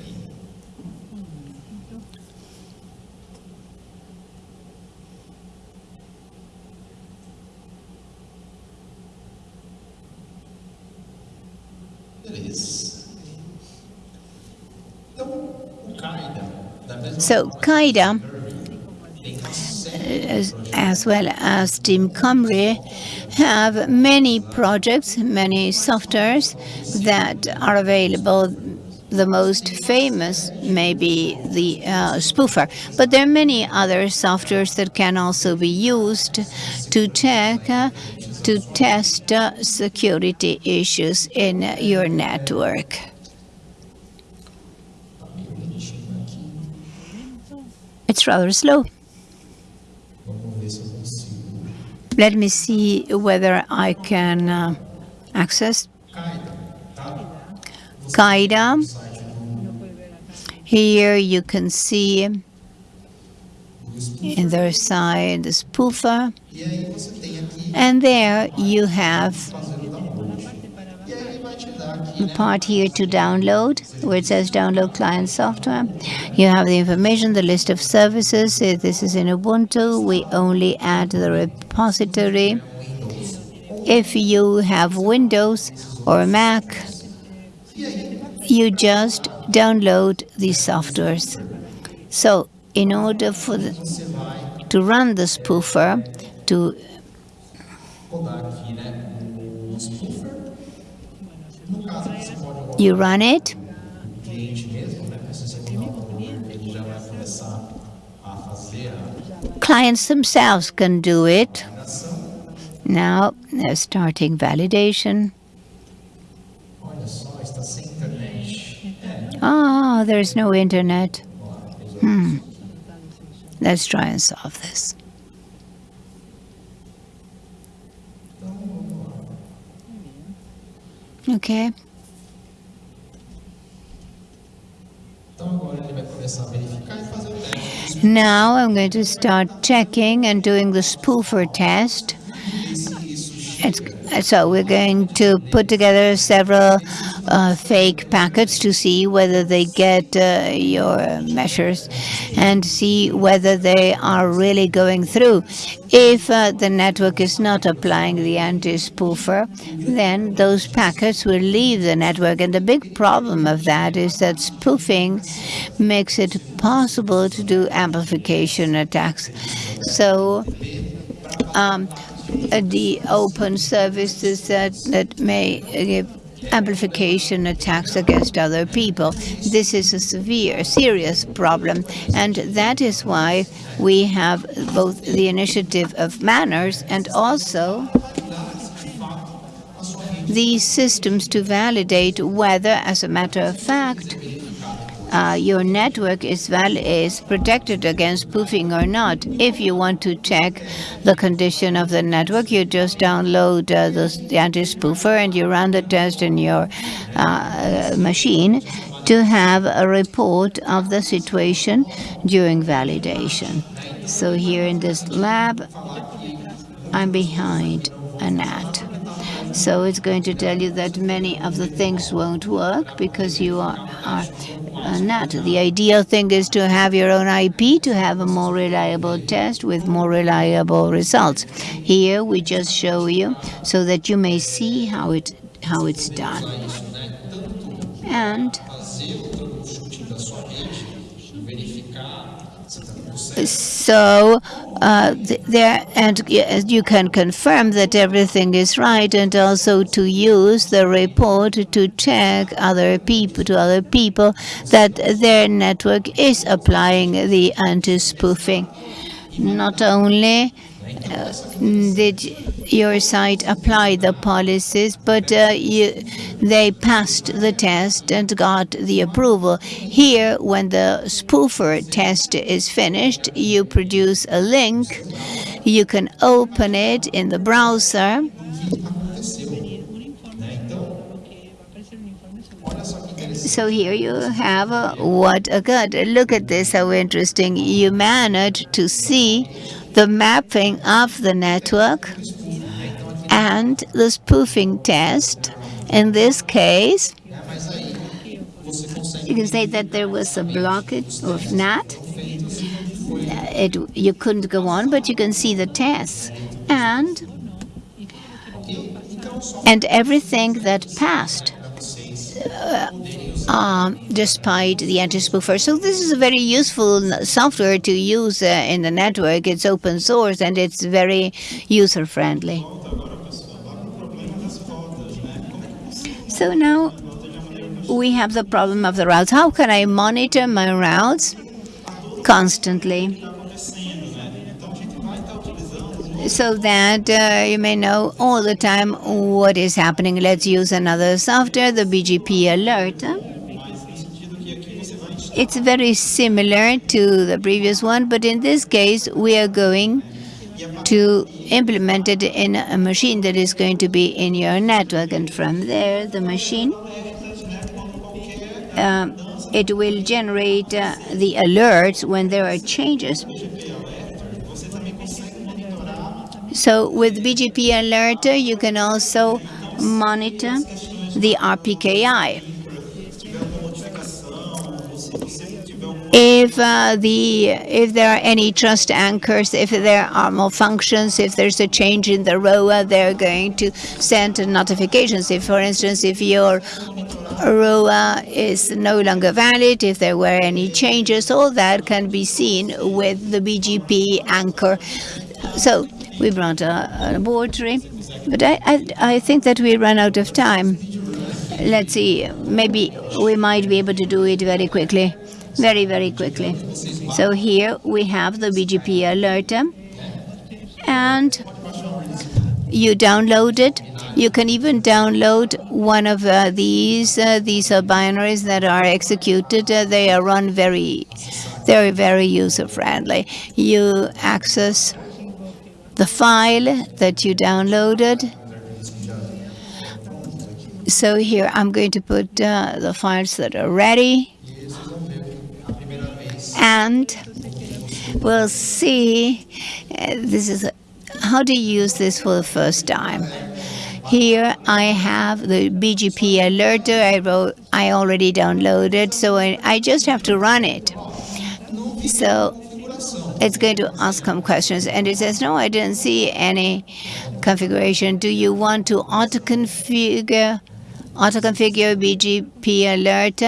So CAIDA, as, as well as Team Cymru, have many projects, many softwares that are available. The most famous may be the uh, spoofer, but there are many other softwares that can also be used to check, uh, to test uh, security issues in your network. It's rather slow. Let me see whether I can uh, access CAIDA. Here you can see in their side the spoofer and there you have part here to download where it says download client software. You have the information the list of services. This is in Ubuntu we only add the repository. If you have Windows or Mac you just download these softwares. So in order for the, to run the spoofer to you run it clients themselves can do it now they're starting validation Ah, oh, there's no internet. Hmm. Let's try and solve this. Okay. Now I'm going to start checking and doing the spoofer test. It's so we're going to put together several uh, fake packets to see whether they get uh, your measures and see whether they are really going through. If uh, the network is not applying the anti-spoofer, then those packets will leave the network. And the big problem of that is that spoofing makes it possible to do amplification attacks. So um, Uh, the open services that, that may give amplification attacks against other people. This is a severe, serious problem, and that is why we have both the initiative of MANRS and also these systems to validate whether, as a matter of fact, uh, your network is, is protected against spoofing or not. If you want to check the condition of the network, you just download uh, the, anti-spoofer and you run the test in your uh, machine to have a report of the situation during validation. So here in this lab, I'm behind a NAT. So it's going to tell you that many of the things won't work because you are, are uh, not. The ideal thing is to have your own IP to have a more reliable test with more reliable results. Here we just show you so that you may see how it how it's done. And so uh, there and you can confirm that everything is right and also to use the report to check other people to other people that their network is applying the anti-spoofing. Not only uh, did your site apply the policies, but uh, you, they passed the test and got the approval. Here, when the spoofer test is finished, you produce a link. You can open it in the browser. So here you have uh, what occurred. Look at this, how interesting. You managed to see the mapping of the network and the spoofing test. In this case, you can say that there was a blockage of NAT. Uh, it, you couldn't go on, but you can see the tests. And, and everything that passed uh, um, despite the anti-spoofer. So this is a very useful software to use uh, in the network. It's open source and it's very user-friendly. So now we have the problem of the routes. How can I monitor my routes constantly? So that uh, you may know all the time what is happening. Let's use another software, the BGP Alert. It's very similar to the previous one, but in this case, we are going to implement it in a machine that is going to be in your network. And from there, the machine, uh, it will generate uh, the alerts when there are changes So with BGP Alerter, you can also monitor the RPKI. If uh, the if there are any trust anchors, if there are malfunctions, if there's a change in the ROA, they're going to send notifications. If, for instance, if your ROA is no longer valid, if there were any changes, all that can be seen with the BGP anchor. So we brought a, a laboratory, but I, I, I think that we run out of time. Let's see, maybe we might be able to do it very quickly, very, very quickly. So here we have the BGP alerter, and you download it. You can even download one of uh, these. Uh, these are binaries that are executed. Uh, they are run very, very, very user-friendly. You access the file that you downloaded. So here I'm going to put uh, the files that are ready. And we'll see, uh, this is how to use this for the first time. Here I have the BGP alerter I wrote I already downloaded so I, I just have to run it. So it's going to ask some questions and it says no I didn't see any configuration. Do you want to auto configure auto configure BGP alert?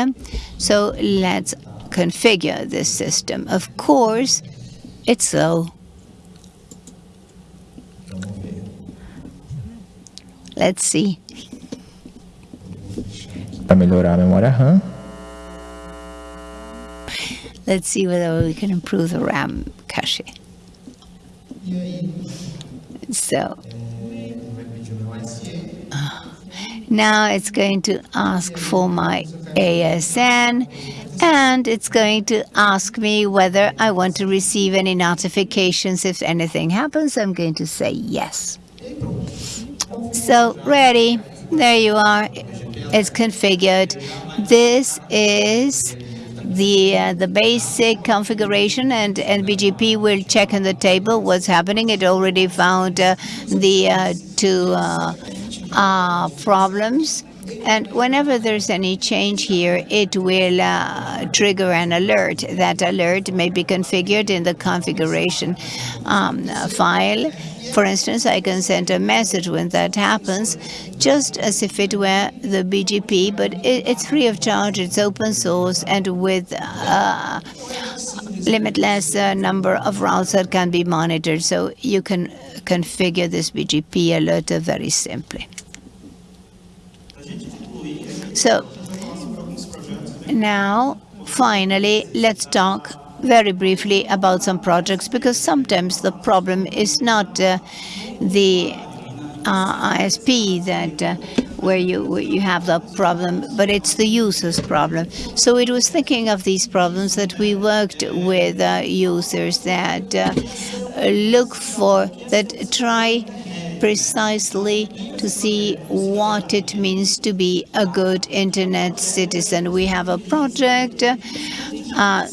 So let's configure this system. Of course it's slow. Let's see. Para melhorar a memória RAM. Let's see whether we can improve the RAM So uh, now it's going to ask for my ASN and it's going to ask me whether I want to receive any notifications if anything happens. I'm going to say yes. So ready, there you are. It's configured. This is the uh, the basic configuration and, and BGP will check in the table what's happening. It already found uh, the uh, two uh, uh, problems. And whenever there's any change here, it will uh, trigger an alert. That alert may be configured in the configuration um, file. For instance, I can send a message when that happens, just as if it were the BGP, but it, it's free of charge, it's open source, and with a limitless uh, number of routes that can be monitored. So you can configure this BGP alerter very simply. So now, finally, let's talk very briefly about some projects because sometimes the problem is not uh, the uh, ISP that uh, where you where you have the problem, but it's the user's problem. So it was thinking of these problems that we worked with uh, users that uh, look for that try precisely to see what it means to be a good internet citizen. We have a project uh,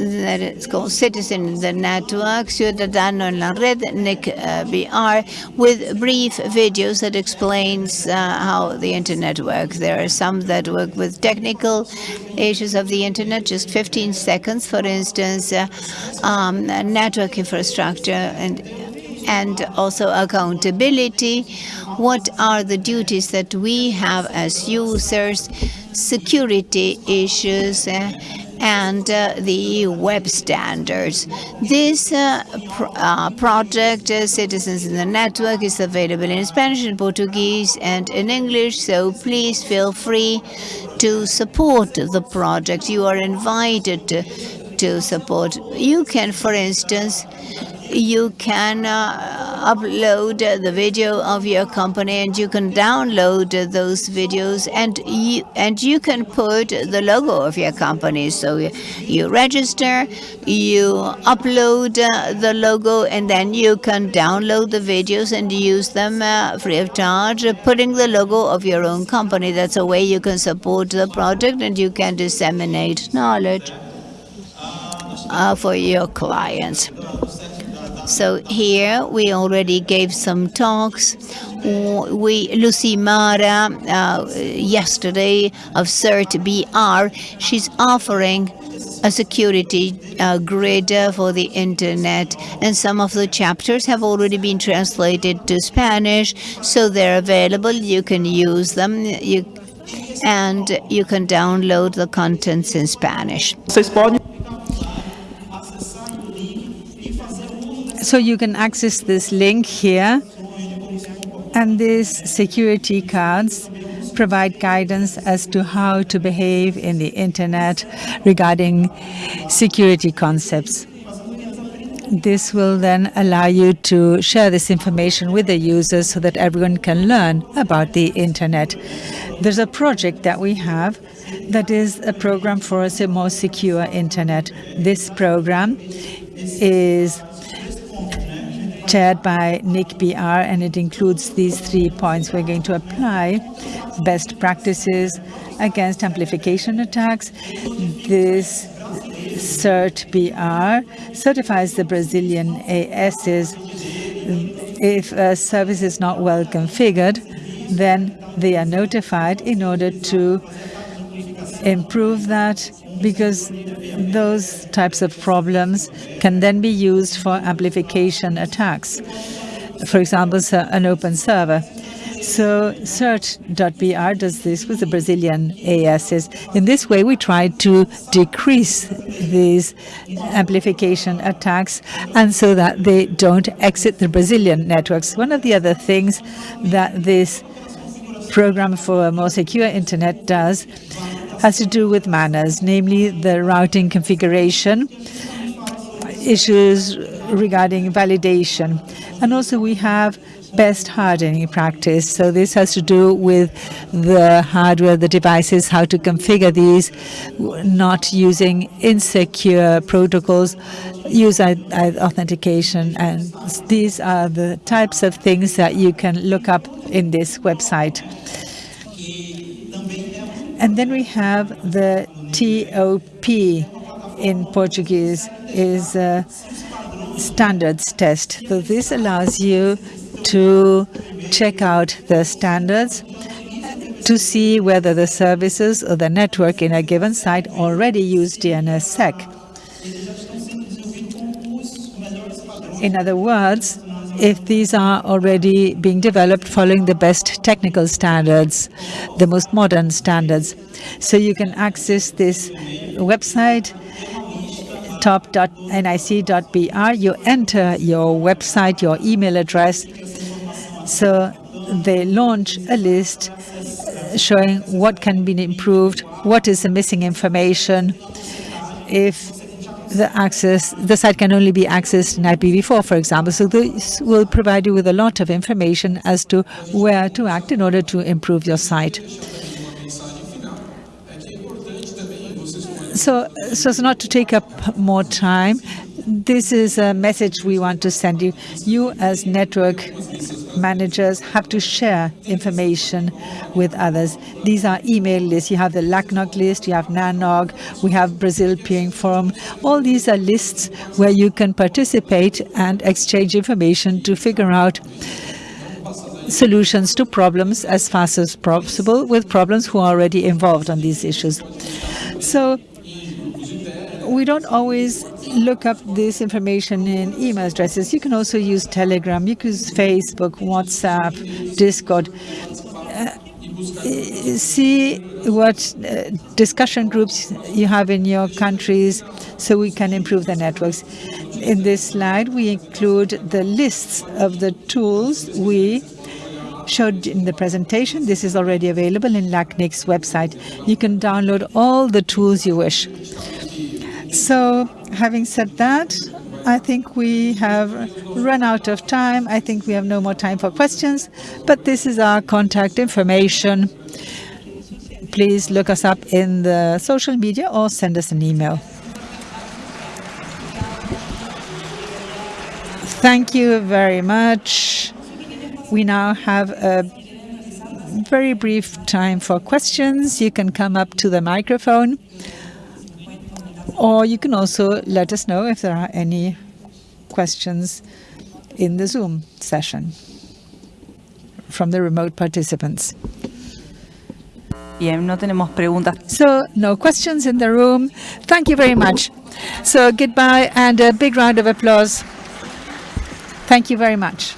that is called Citizen in the Network, Ciudadano en la Red, Nick uh, BR, with brief videos that explains uh, how the internet works. There are some that work with technical issues of the internet, just 15 seconds, for instance, uh, um, network infrastructure and and also accountability. What are the duties that we have as users, security issues, and uh, the web standards. This uh, pr uh, project, uh, Citizens in the Network, is available in Spanish, in Portuguese, and in English, so please feel free to support the project. You are invited to, to support. You can, for instance, you can uh, upload the video of your company and you can download those videos and you and you can put the logo of your company. So you register you upload uh, the logo and then you can download the videos and use them uh, free of charge putting the logo of your own company. That's a way you can support the project and you can disseminate knowledge uh, for your clients So here we already gave some talks. We Lucimara uh, yesterday of CERT.br, she's offering a security uh, grid for the internet and some of the chapters have already been translated to Spanish so they're available you can use them you and you can download the contents in Spanish. So you can access this link here and these security cards provide guidance as to how to behave in the internet regarding security concepts. This will then allow you to share this information with the users so that everyone can learn about the internet. There's a project that we have that is a program for a more secure internet. This program is chaired by NIC.br, and it includes these three points. We're going to apply best practices against amplification attacks. This CERT.br certifies the Brazilian ASs. If a service is not well configured, then they are notified in order to improve that because those types of problems can then be used for amplification attacks. For example, an open server. So CERT.br does this with the Brazilian ASs. In this way, we try to decrease these amplification attacks and so that they don't exit the Brazilian networks. One of the other things that this program for a more secure internet does has to do with MANRS, namely the routing configuration, issues regarding validation. And also we have best hardening practice. So this has to do with the hardware, the devices, how to configure these, not using insecure protocols, use authentication. And these are the types of things that you can look up in this website. And then we have the TOP in Portuguese is a standards test. So this allows you to check out the standards to see whether the services or the network in a given site already use DNSSEC. In other words, if these are already being developed following the best technical standards, the most modern standards. So you can access this website top.nic.br. You enter your website, your email address. So they launch a list showing what can be improved, what is the missing information, if the access, the site can only be accessed in IPv4, for example. So this will provide you with a lot of information as to where to act in order to improve your site. So, so as not to take up more time, this is a message we want to send you. You as network managers have to share information with others. These are email lists. You have the LACNOG list, you have NANOG, we have Brazil Peering Forum. All these are lists where you can participate and exchange information to figure out solutions to problems as fast as possible with problems who are already involved on these issues. So we don't always look up this information in email addresses. You can also use Telegram, you can use Facebook, WhatsApp, Discord. Uh, see what uh, discussion groups you have in your countries so we can improve the networks. In this slide, we include the lists of the tools we showed in the presentation. This is already available in LACNIC's website. You can download all the tools you wish. So having said that, I think we have run out of time. I think we have no more time for questions, but this is our contact information. Please look us up in the social media or send us an email. Thank you very much. We now have a very brief time for questions. You can come up to the microphone or you can also let us know if there are any questions in the Zoom session from the remote participants. Bien, no tenemos preguntas. So no questions in the room. Thank you very much. So goodbye and a big round of applause. Thank you very much.